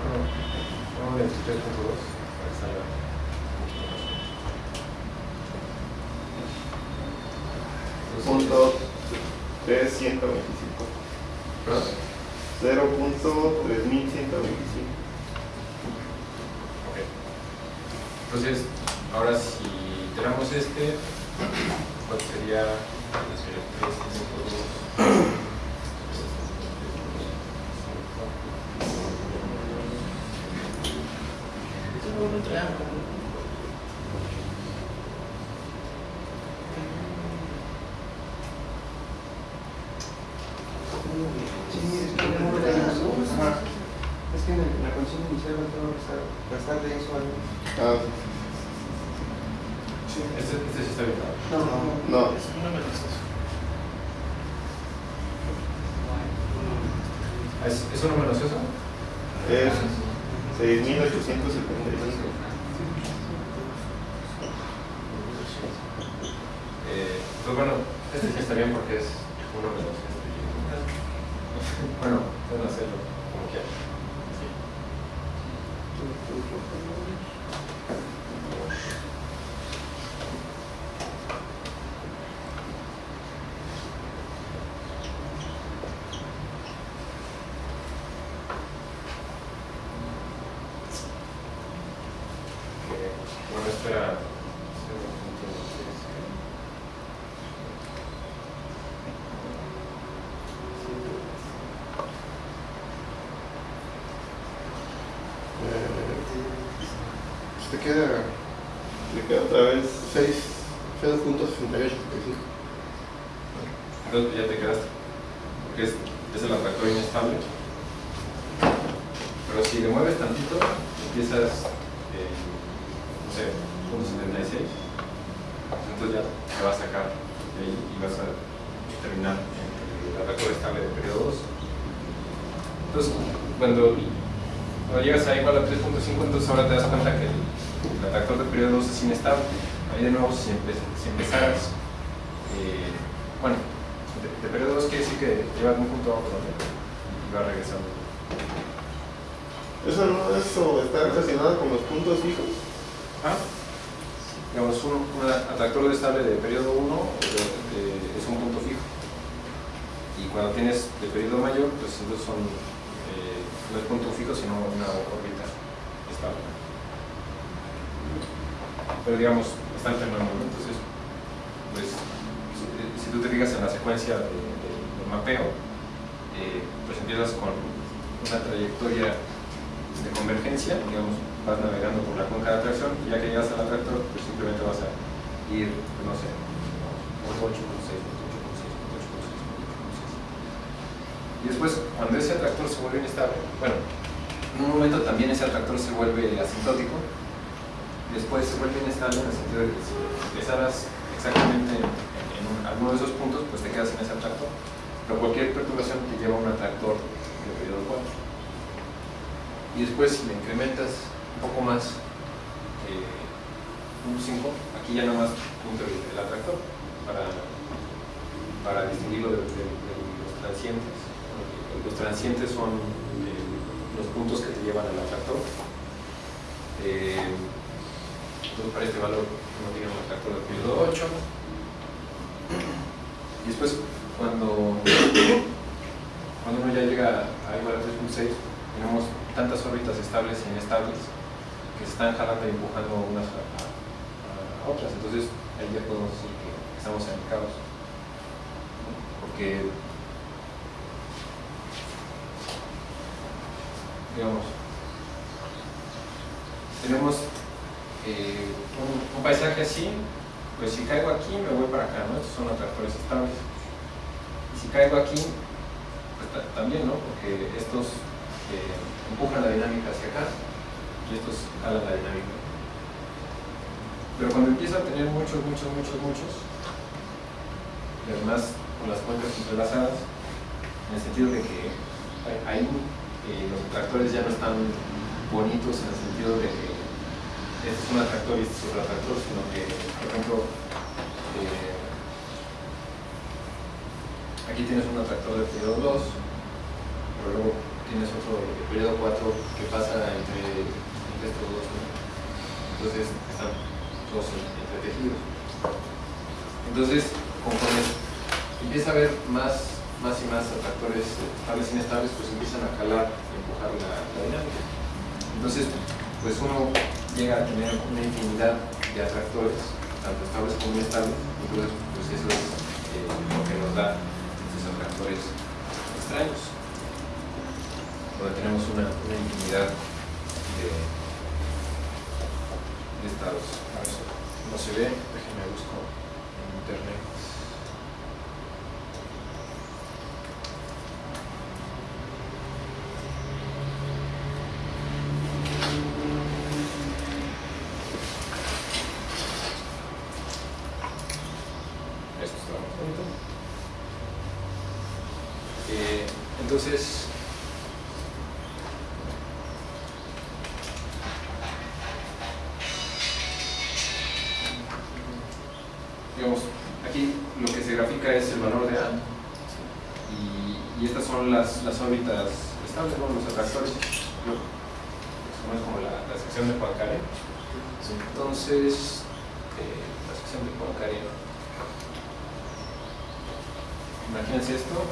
S2: bueno, a 23.2 para que salga mucho
S3: es 125.
S2: ¿Ah?
S3: 0.3125.
S2: Entonces, ahora si iteramos este, ¿cuál sería
S6: 3, No. ¿Es,
S5: ¿Es una
S2: ¿Es, ¿Es
S3: 6.850? Otra vez 6, 0.6875.
S2: Entonces ya te. Porque es, es el atractor inestable. Pero si le mueves tantito, empiezas en, no sé, punto 76. Entonces ya te va a sacar de ahí y vas a terminar en el atractor estable de periodo 2. Entonces, cuando, cuando llegas a igual a 3.5, entonces ahora te das cuenta que el, el atractor de periodo 2 es inestable. Ahí de nuevo, si, empe- si empezaras, eh, bueno, de, de periodo 2 quiere decir que llevas un punto abajo y va regresando.
S3: Eso no, eso está relacionado con los puntos fijos.
S2: Ah, digamos, un, un atractor estable de periodo 1 es un punto fijo. Y cuando tienes de periodo mayor, pues entonces son, eh, no es punto fijo, sino una órbita estable. Pero digamos, está alternando, ¿no? Entonces, pues, si, si tú te fijas en la secuencia de, mapeo, eh, pues empiezas con una trayectoria de convergencia, digamos, vas navegando por la cuenca de atracción y ya que llegas al atractor, pues simplemente vas a ir, pues, no sé, 8, 6, 8, 6, 8, 6. Y después, cuando ese atractor se vuelve inestable, bueno, en un momento también ese atractor se vuelve asintótico, después se vuelve inestable en el sentido de que exactamente en, en un- alguno de esos puntos, pues te quedas en ese atractor, pero cualquier perturbación te lleva a un atractor de periodo 4 y después si le incrementas un poco más eh, un 5 aquí ya nada más punto el, atractor para, para distinguirlo de, los transientes. Los transientes son eh, los puntos que te llevan al atractor. Eh, entonces para este valor uno tiene un atractor de periodo 8 y después cuando cuando uno ya llega a igual a 3.6 tenemos tantas órbitas estables e inestables que se están jalando y empujando unas a, otras. Entonces ahí ya podemos decir que estamos en caos. Porque, digamos, tenemos eh, un, un paisaje así, pues si caigo aquí me voy para acá, ¿no? Estos son atractores estables. Y si caigo aquí, pues ta- también, ¿no? Porque estos eh, empujan la dinámica hacia acá y estos jalan la dinámica. Pero cuando empieza a tener muchos, muchos, muchos, muchos, y además con las cuencas entrelazadas, en el sentido de que ahí- eh, los atractores ya no están bonitos en el sentido de que es un atractor y este es otro atractor, sino que, por ejemplo, eh, aquí tienes un atractor de periodo 2, pero luego tienes otro de periodo 4 que pasa entre, estos dos. ¿no? Entonces están todos entretejidos. Entonces, conforme empieza a haber más, más y más atractores estables e inestables, pues empiezan a calar y empujar la dinámica. Entonces, pues uno llega a tener una infinidad de atractores, tanto estables como inestables, entonces pues eso es eh, lo que nos da estos atractores extraños, donde tenemos una, una infinidad de, estados. A ver no se ve, déjenme busco en internet. punto. Eh, entonces, digamos, aquí lo que se grafica es el valor de A y, y estas son las, las órbitas estables, ¿no? los atractores, lo- eso es como la, la sección de Poincaré. Entonces, eh, la sección de Poincaré. Imagínense esto,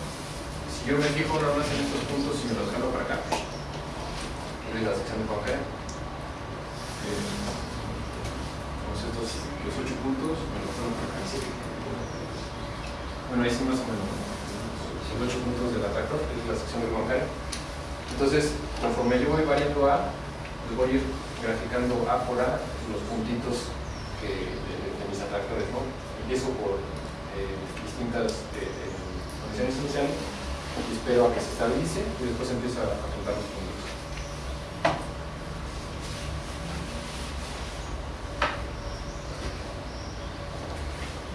S2: si yo me fijo nada más en estos puntos y me los jalo para acá, es la sección de Poincaré. Eh, Vamos estos, los ocho puntos, me los jalo para acá. Bueno, ahí sí más o menos. Los ocho puntos del atractor, que es la sección de Poincaré. Entonces, conforme yo voy variando A, pues voy a ir graficando A por A los puntitos que, de, de mis atractores, ¿no? Empiezo por eh, distintas eh, eh, condiciones iniciales y espero a que se estabilice y después empiezo a, a contar los puntos.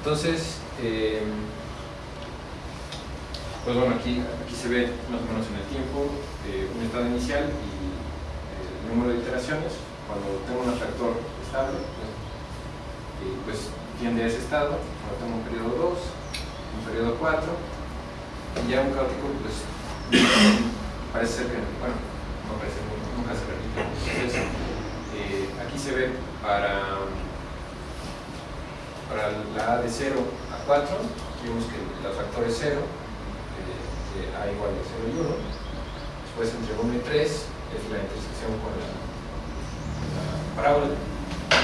S2: Entonces, eh, pues bueno, aquí, aquí se ve más o menos en el tiempo eh, un estado inicial y eh, el número de iteraciones. Cuando tengo un atractor estable, pues, pues tiende a ese estado. Cuando tengo un periodo 2, un periodo 4, y ya un caótico, pues [coughs] parece ser que, bueno, no parece, nunca se repite. Entonces, aquí se ve para, para la A de 0 a 4, vemos que el atractor es 0, de A igual a 0 y 1. Después entre 1 y 3 es la intersección con la, la parábola.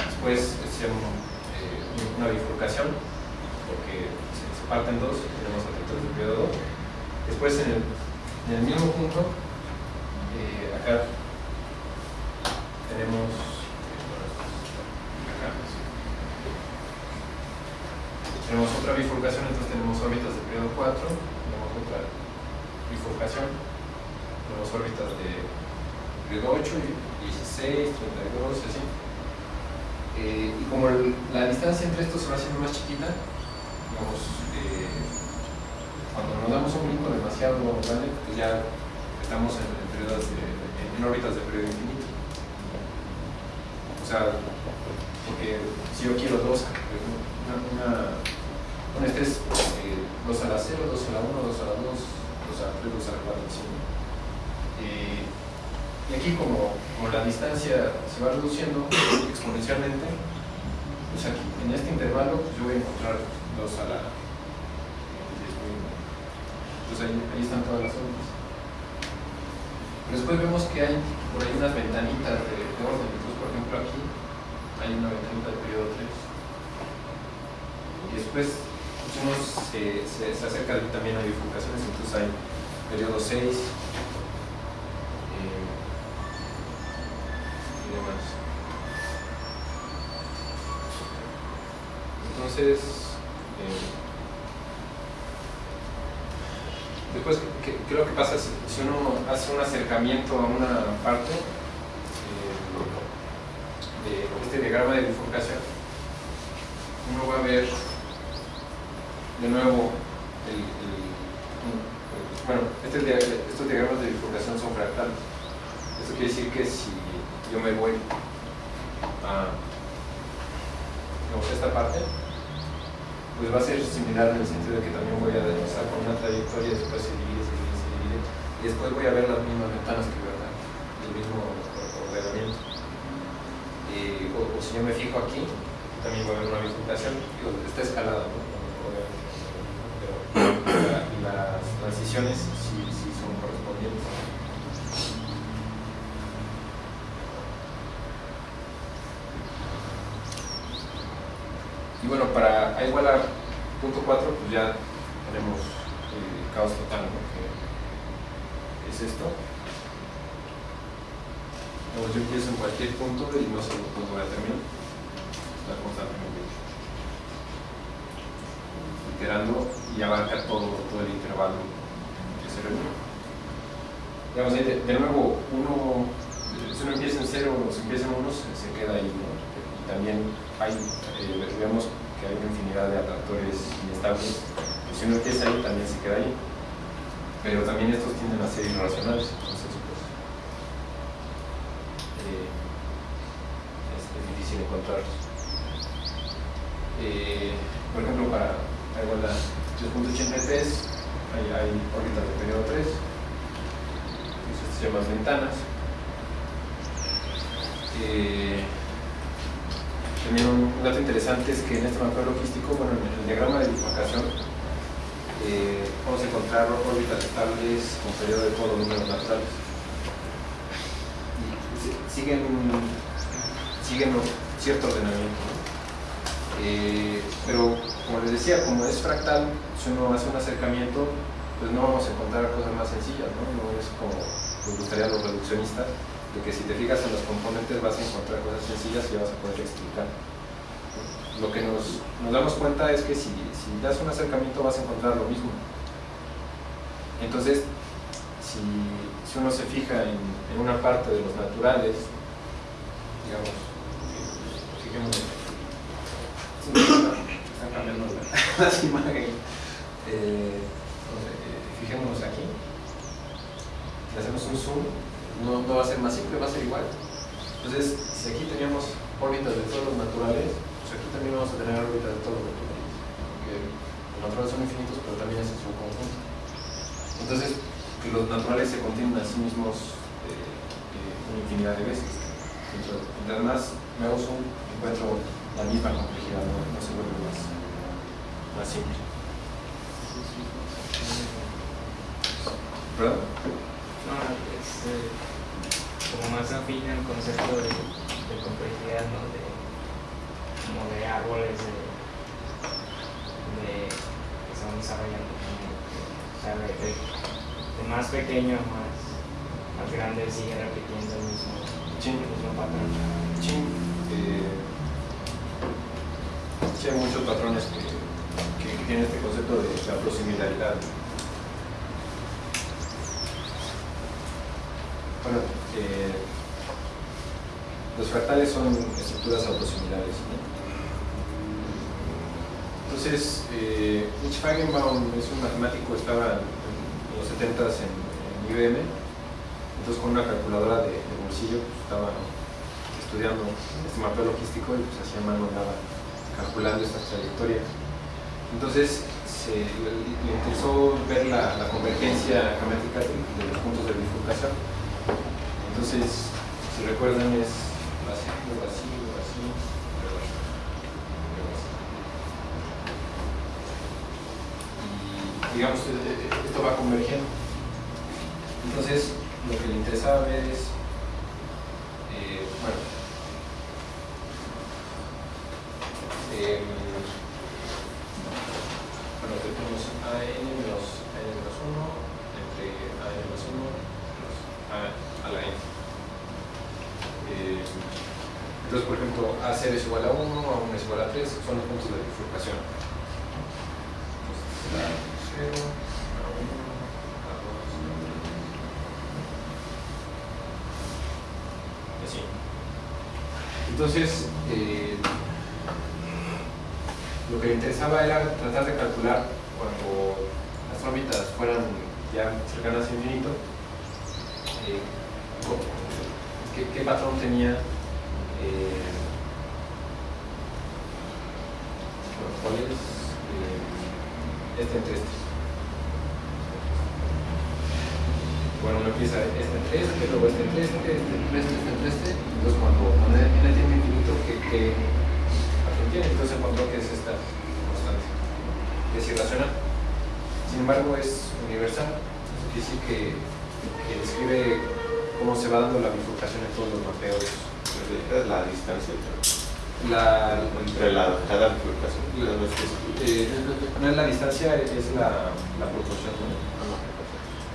S2: Después es eh, una bifurcación, porque se, se parte en dos, tenemos atractores de periodo 2. Después en el, en el mismo punto, eh, acá tenemos eh, acá, sí. Tenemos otra bifurcación, entonces tenemos órbitas de periodo 4, tenemos otra bifurcación, tenemos órbitas de periodo 8, 16, 32, así. Eh, y como la distancia entre estos se va haciendo más chiquita, digamos, eh, cuando nos damos un brinco demasiado grande, pues ya estamos en, órbitas de periodo infinito. O sea, porque si yo quiero dos, una, un estrés eh, 2 a la 0, 2 a la 1, 2 a la 2, 2 a la 3, 2 a la 4, así. Eh, y aquí como, como la distancia se va reduciendo exponencialmente, pues aquí, en este intervalo pues yo voy a encontrar 2 a la... Pues ahí, ahí están todas las órbitas. Pero después vemos que hay por ahí unas ventanitas de, de orden. Entonces, por ejemplo, aquí hay una ventanita de periodo 3. Y después uno se, se, se acerca también a bifurcaciones, entonces hay periodo 6 eh, y demás. Entonces, eh, después, ¿qué, es lo que pasa si, si uno hace un acercamiento a una parte eh, de este diagrama de bifurcación? Uno va a ver de nuevo bueno, este estos diagramas de bifurcación son fractales. Esto quiere decir que si yo me voy a esta parte, pues va a ser similar en el sentido de que también voy a desplazar con una trayectoria y después se divide, se divide, se divide, y después voy a ver las mismas ventanas que veo el mismo ordenamiento. Eh, o, si yo me fijo aquí, también va a haber una bifurcación, está escalada, ¿no? Obviamente, pero la- las transiciones sí, sí son correspondientes. Y bueno, para A igual punto 4, pues ya tenemos el caos total, ¿no? Es esto. Digamos, yo empiezo en cualquier punto y no sé cuándo voy a terminar. La constantemente iterando y abarca todo, todo el intervalo se reúne. Digamos, de, de nuevo, uno, si uno empieza en cero o si empieza en uno, se, queda ahí, ¿no? Y también hay, eh, vemos que hay una infinidad de atractores inestables. Pues si uno empieza ahí, también se queda ahí. Pero también estos tienden a ser irracionales. Entonces, pues, eh, es, difícil encontrarlos. Eh, por ejemplo, para la igualdad 3.83 hay, hay órbitas de periodo 3, eso se llama ventanas. También un, dato interesante es que en este mapeo logístico, bueno, en el diagrama de bifurcación, eh, vamos a encontrar órbitas estables con periodo de polo números naturales. Y si- siguen, siguen cierto ordenamiento. Eh, pero como les decía, como es fractal, si uno hace un acercamiento, pues no vamos a encontrar cosas más sencillas, ¿no? No es como nos gustaría los reduccionistas, de que si te fijas en los componentes vas a encontrar cosas sencillas y vas a poder explicar. Lo que nos, nos damos cuenta es que si, si das un acercamiento vas a encontrar lo mismo. Entonces, si, si uno se fija en, en una parte de los naturales, digamos, fijémonos la- [laughs] las imágenes. Eh, eh, fijémonos aquí. Si hacemos un zoom, no, no va a ser más simple, va a ser igual. Entonces, si aquí teníamos órbitas de todos los naturales, pues aquí también vamos a tener órbitas de todos los naturales. Porque los naturales son infinitos, pero también ese es un conjunto. Entonces, que los naturales se contienen a sí mismos eh, eh, una infinidad de veces. Entonces, mientras más me hago zoom, encuentro la misma complejidad, no, no se vuelve más, más simple. ¿Verdad?
S7: No, es eh, como más afín al concepto de, de complejidad, ¿no? De, como de árboles de, de- que se van desarrollando. O sea, de, de- de más pequeño a más, más grande sigue repitiendo el mismo,
S2: Sí.
S7: el mismo patrón.
S2: Sí, eh, sí hay muchos patrones que, que- tienen este concepto de la. Bueno, eh, los fractales son estructuras autosimilares. Entonces, eh, Mitch Feigenbaum es un matemático, estaba en los 70s en, en IBM, entonces con una calculadora de, de bolsillo pues, estaba estudiando este mapeo logístico y pues hacía mano nada calculando estas trayectorias. Entonces se, le, interesó ver la, convergencia geométrica de, los puntos de bifurcación. Entonces, si recuerdan, es así, luego así. Y digamos, eh, eh, esto va convergiendo. Entonces, lo que le interesaba ver es, eh, bueno, tenemos a n menos a n menos 1 entre a n menos 1 menos a, a la n. Eh, entonces, por ejemplo, a0 es igual a 1, a1 es igual a 3, son los puntos de bifurcación. Entonces, a 0, a 1, a 2, a 3. Así. Entonces, eh, lo que le interesaba era tratar de calcular cuando las órbitas fueran ya cercanas a infinito, eh, qué patrón tenía eh, bueno, cuál es eh, este entre este. Bueno, uno empieza este entre este, luego este entre este, este entre este, este entre este, y entonces cuando cuando n n tiene infinito, ¿qué, qué patrón tiene? Entonces encontró que es esta constante, que es irracional. Sin embargo, es universal, eso quiere decir que, que describe cómo se va dando la bifurcación en todos los mapeos.
S1: Es la distancia
S2: La,
S1: entre la, cada
S2: eh, no es la distancia, es la, la proporción.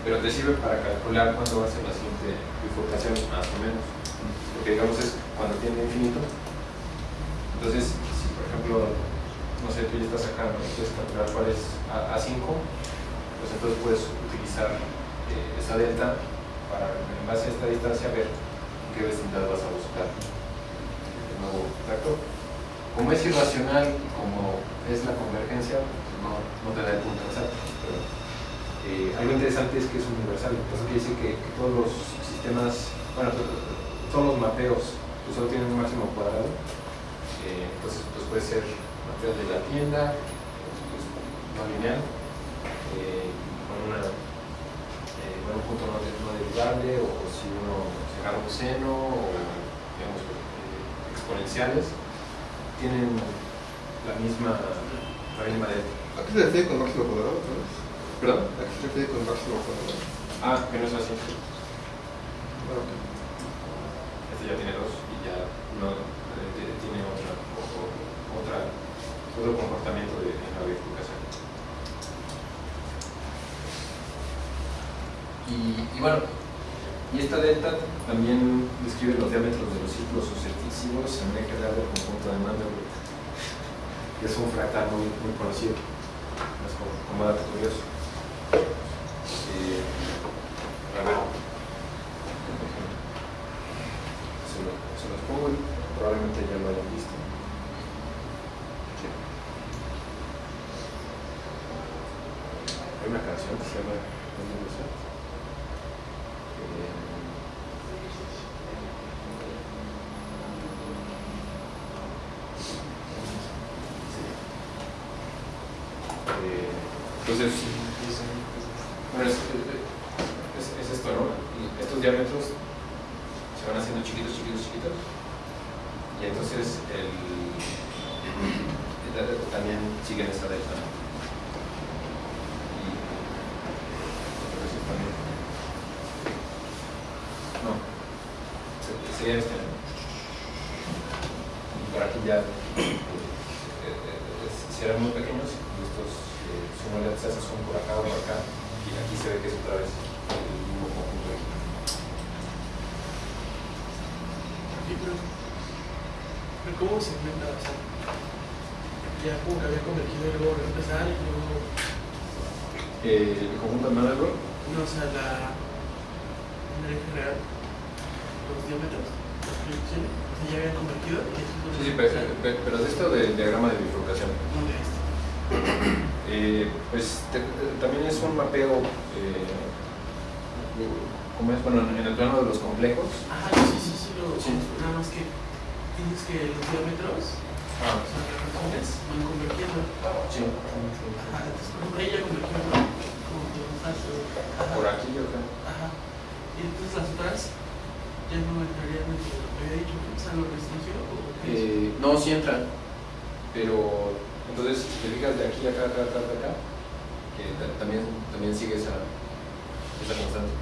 S2: Pero te sirve para calcular cuándo va a ser la siguiente bifurcación, más o menos. Porque digamos es cuando tiene infinito. Entonces, si por ejemplo, no sé, tú ya estás acá, ¿no? quieres calcular cuál es A- A5, pues entonces puedes utilizar eh, esa delta para, en base a esta distancia, ver en qué vecindad vas a buscar como es irracional y como es la convergencia, pues no, no te da el punto exacto. Pero, eh, algo interesante es que es universal, entonces quiere decir que, que todos los sistemas, bueno, to- to- todos los mapeos pues solo tienen un máximo cuadrado, eh, entonces pues puede ser mapeo de la tienda, pues, no lineal, eh, con una un punto no, no derivable, o, si uno se agarra un seno, o exponenciales, tienen la misma, la misma.
S3: ¿A qué se refiere con máximo cuadrado?
S2: ¿Perdón?
S3: ¿A qué se refiere con máximo cuadrado?
S2: Ah, que no es así.
S3: Ah, ok.
S2: Este ya tiene dos y ya no eh, tiene otra, o- otra, otro comportamiento de, en la bifurcación. Y, y bueno, y esta delta también describe los diámetros de los círculos sucesivos en el eje del conjunto de Mandelbrot, que es un fractal muy, muy conocido, es como, como curioso. Eh, se, lo, se los pongo probablemente ya lo hayan visto. Hay una canción que se llama Universal. Eh, entonces, bueno, es, es, es esto, ¿no? Y estos diámetros se van haciendo chiquitos, chiquitos, chiquitos. Y entonces el, el delta también sigue en esta delta. ¿no? Y entonces también. No, se- sería este. Y por aquí ya eh, eh, eh, si eran muy pequeños, estos eh, suman son por acá o por acá, y aquí se ve que es otra vez el mismo conjunto.
S6: Sí, pero, pero ¿cómo se inventa? Ya como que había convergido y luego empezar y luego,
S2: Eh, el conjunto de
S6: no, o sea, la, eje real, los diámetros, las proyecciones, o sea, ya habían convergido y eso es lo
S2: Sí, sí, pero, pero- pero de esto del diagrama de bifurcación.
S6: No de esto.
S2: Eh, pues te- te- también es un mapeo, eh, como es, bueno, en el plano de los complejos.
S6: Ajá, sí, sí, sí, lo,
S2: Sí.
S6: nada más que tienes que los diámetros,
S2: Ah,
S6: o sea, las razones, van convergiendo.
S2: sí.
S6: Ajá, entonces, por ejemplo, ella.
S2: Por aquí yo creo.
S6: Ajá. Y entonces las otras ya no entrarían de lo que había dicho, o sea, lo restringió?
S2: Eh, no, sí entran, pero entonces si te fijas de aquí a acá, acá, acá, acá, acá, que ta- también, también sigue esa, esa constante.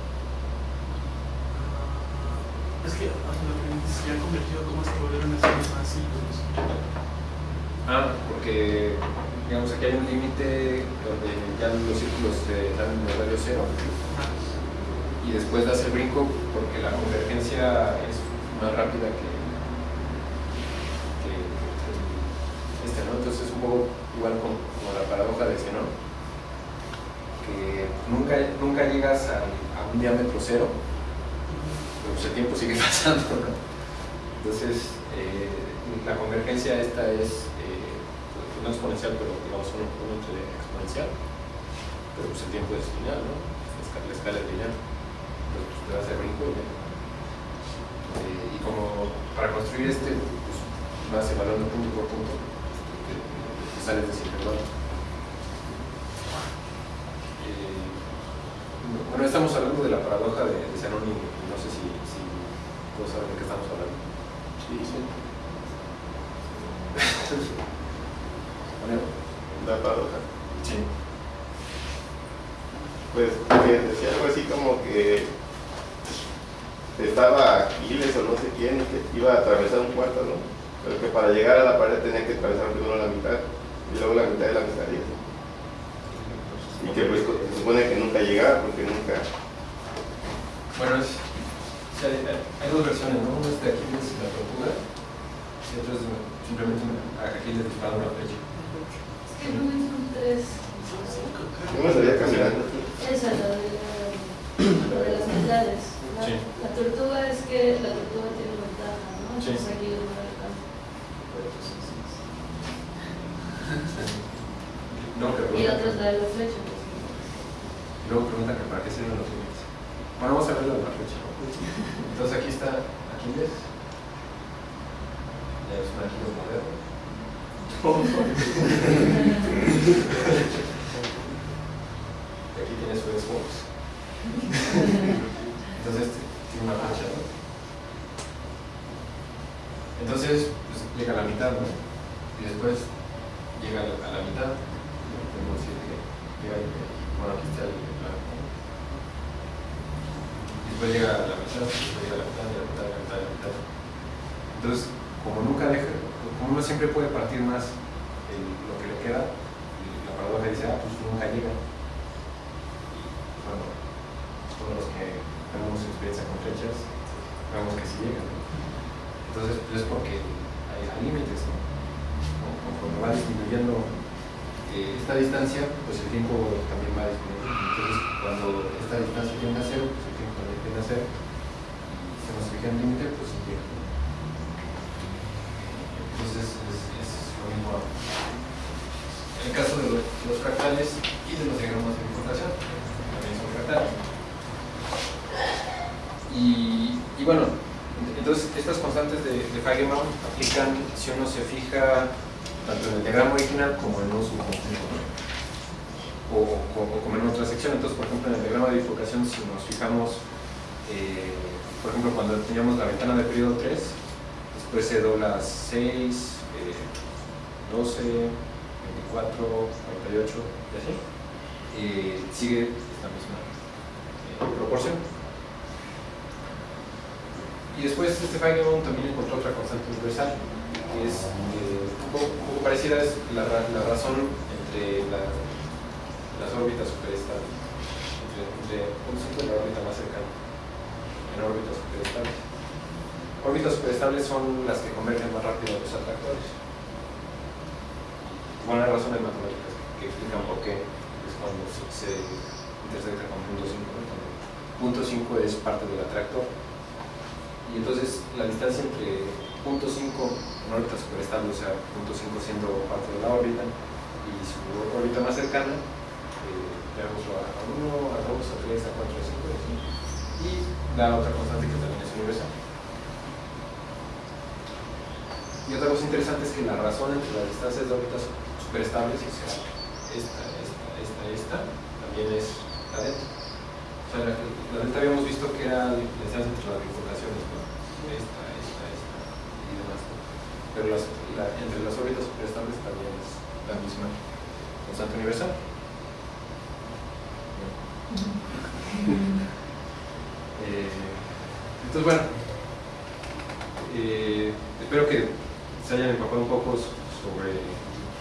S6: Es que, sea, lo que dices, ya convertido, ¿cómo es que volvieron a ser más?
S2: Ah, porque digamos aquí hay un límite donde ya los círculos eh, dan el radio cero
S6: Ajá.
S2: Y después das el brinco porque la convergencia es más rápida que, que este, ¿no? Entonces es un poco igual como, la paradoja de Zenón, que nunca, nunca llegas a, un diámetro cero, pero pues el tiempo sigue [laughs] pasando, ¿no? Entonces, eh, la convergencia esta es eh, no exponencial, pero digamos un, un exponencial, pero pues el tiempo es lineal, ¿no? La escala es lineal. Pues, te das el brinco y. Eh, como para construir este, pues vas evaluando punto por punto, te, te sales de ese intervalo. Eh, bueno, estamos hablando de la paradoja de, de Zenón y no sé si, si todos saben de qué estamos hablando.
S3: Sí, sí. [laughs] La paradoja.
S2: sí.
S3: Pues que decía algo así como que estaba Aquiles o no sé quién que iba a atravesar un cuarto, ¿no? Pero que para llegar a la pared tenía que atravesar primero la mitad y luego la mitad de la mitad y que pues se supone que nunca llegaba porque nunca...
S2: Bueno, es, o sea, hay, hay dos versiones, ¿no? Una es de Aquiles y la tortuga, y otra es simplemente a Aquiles disparando una flecha.
S8: Es que no son tres.
S3: Yo me salía caminando.
S8: Esa, la de, la, la de las mitades. La,
S2: Sí.
S8: la tortuga es que la tortuga tiene ventaja, ¿no?
S2: Sí.
S8: Aquí no Y
S2: pregunta,
S8: otros la de la flecha. pues.
S2: luego pregunta que para qué sirven los límites. Bueno, vamos a ver la flecha. Entonces aquí está Aquiles. Ya es un Aquiles moderno. [laughs] Y aquí tiene su Xbox. [laughs] Entonces tiene una flecha, ¿no? Entonces pues, llega a la mitad, ¿no? Y después llega a la, mitad. Podemos decir que llega bueno, aquí está después llega a la mitad, después llega a la mitad, a la mitad, a la mitad, la mitad. Entonces, como nunca deja, como uno siempre puede partir más el- lo que le queda, la paradoja dice, ah, pues nunca llega. Y bueno, todos los que tenemos experiencia con flechas, vemos que sí llegan. Entonces, pues es porque hay, límites, ¿no? Conforme va disminuyendo eh, esta distancia, pues el tiempo también va disminuyendo. Entonces, cuando esta distancia tiende a cero, pues el tiempo también tiende a cero. Y se nos fija el límite, pues sí llega. Entonces, es, es lo mismo el caso de los, los fractales y de los diagramas de bifurcación, también son fractales. Y, bueno, entonces estas constantes de, de aplican si uno se fija tanto en el diagrama original como en un subconjunto o como en otra sección. Entonces, por ejemplo, en el diagrama de bifurcación, si nos fijamos, eh, por ejemplo, cuando teníamos la ventana de periodo 3, después se dobla 6, eh, 12, 24, 48 y así, eh, sigue esta misma eh, proporción. Y después este Feigenbaum también encontró otra constante universal, que es eh, un, poco, parecida, es la, ra- la razón entre la- las órbitas superestables, entre, entre un y la órbita más cercana, en órbitas superestables. Órbitas superestables son las que convergen más rápido a los atractores. Bueno, hay razones matemáticas que explican por qué es cuando se, se intersecta con punto 5. ¿no? Cuando punto 5 es parte del atractor. Y entonces la distancia entre punto 5 en órbita superestable, o sea, punto 5 siendo parte de la órbita, y su órbita más cercana, eh, veámoslo a 1, a 2, a 3, a 4, a 5, y así. Y la otra constante que también es universal. Y otra cosa interesante es que la razón entre las distancias de órbitas superestables, o sea, esta, esta, esta, esta, también es la delta. O sea, la, delta habíamos visto que era la distancia entre las bifurcaciones. Esta, esta, esta y demás. Pero las, la- entre las órbitas superestables también es la misma constante universal. [laughs] Eh, entonces, bueno, eh, espero que se hayan empapado un poco sobre,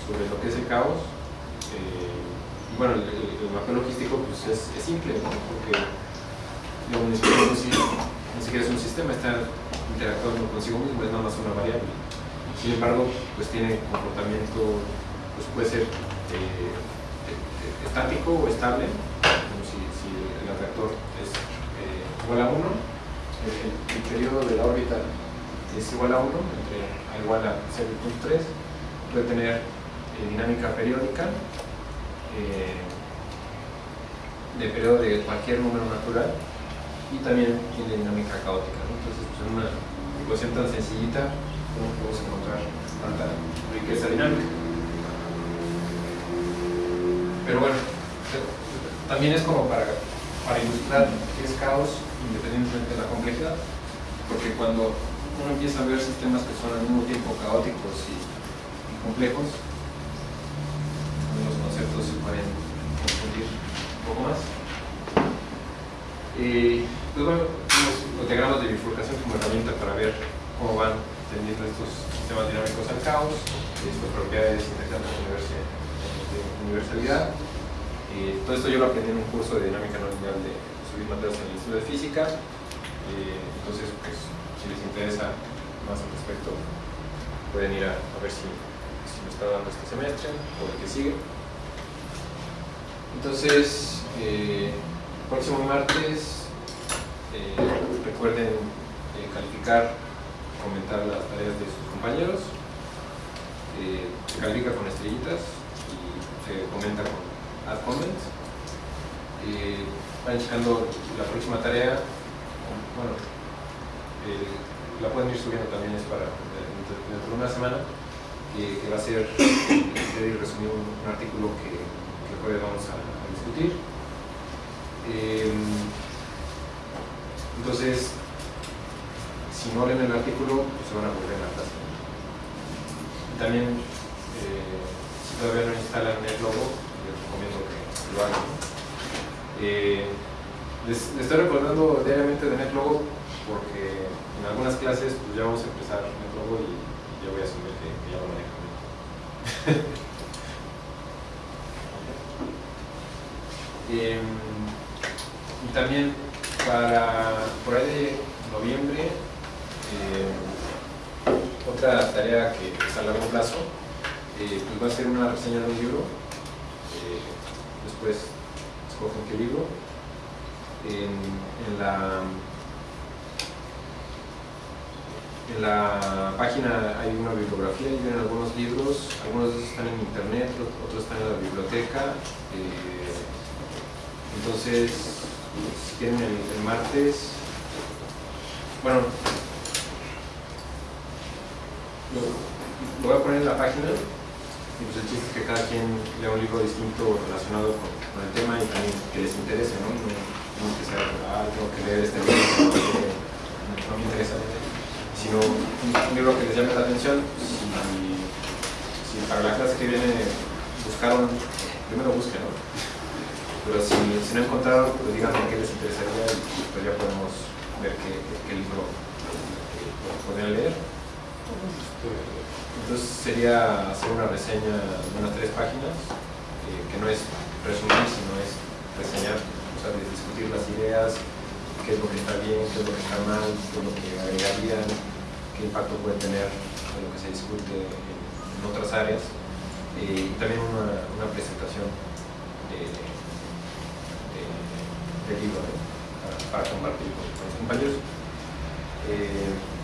S2: sobre lo que es el caos. Eh, y bueno, el, el- el mapeo logístico pues, es, es simple, ¿no? porque lo municipal en sí ni siquiera un sistema, está interactuando consigo mismo, es nada más una variable. Sin embargo, pues tiene comportamiento, pues puede ser eh, estático o estable, como si, el atractor es eh, igual a 1, el, periodo de la órbita es igual a 1, entre a igual a 0.3, puede tener eh, dinámica periódica de periodo de cualquier número natural y también tiene dinámica caótica. Entonces, pues, en una ecuación tan sencillita, ¿cómo podemos encontrar tanta riqueza dinámica? Pero bueno, también es como para, para ilustrar qué es caos independientemente de la complejidad, porque cuando uno empieza a ver sistemas que son al mismo tiempo caóticos y, y complejos, los conceptos se pueden confundir un poco más. Eh, pues bueno, tenemos los diagramas de bifurcación como herramienta para ver cómo van teniendo estos sistemas dinámicos al caos, sus propiedades interesantes de universalidad. Eh, todo esto yo lo aprendí en un curso de dinámica no lineal de Subir Mateos en el Instituto de Física. Eh, entonces, pues, si les interesa más al respecto, pueden ir a, a ver si, si lo está dando este semestre o el que sigue. Entonces, eh, próximo martes, eh, recuerden eh, calificar, comentar las tareas de sus compañeros. eh, se califica con estrellitas y se comenta con add comments. Eh, van checando la próxima tarea, bueno, eh, la pueden ir subiendo también es para dentro, de una semana, que, que va a ser [coughs] y resumir un, artículo que, que jueves vamos a discutir. Eh, entonces, si no leen el artículo, pues se van a volver clase. Y también, eh, si todavía no instalan el logo, les recomiendo que lo hagan. Eh, les, estoy recordando diariamente de NetLogo porque en algunas clases pues, ya vamos a empezar NetLogo y, y ya voy a asumir que, ya lo manejan. [laughs] Em, y también para por ahí de noviembre, eh, otra tarea que es a largo plazo, eh, pues va a ser una reseña de un libro. Eh, después escogen qué libro. En, la en la página hay una bibliografía y vienen algunos libros, algunos de esos están en internet, otros están en la biblioteca. entonces, si quieren el, martes, bueno, lo, voy a poner en la página y pues el chiste es que cada quien lea un libro distinto relacionado con, el tema y también que les interese, ¿no? No, no que sea, ah, tengo que leer este libro, no, me interesa, sino un, libro que les llame la atención. Si, si para la clase que viene buscaron, primero busquen, ¿no? Pero si, no encontraron, pues díganme qué les interesaría y pues ya podemos ver qué, libro eh, podrían leer. Entonces sería hacer una reseña de unas tres páginas, eh, que no es resumir, sino es reseñar, o sea, discutir las ideas, qué es lo que está bien, qué es lo que está mal, qué es lo que agregarían, qué impacto puede tener en lo que se discute en, otras áreas, eh, y también una, una presentación ¿no? para, compartir con, los compañeros. Eh,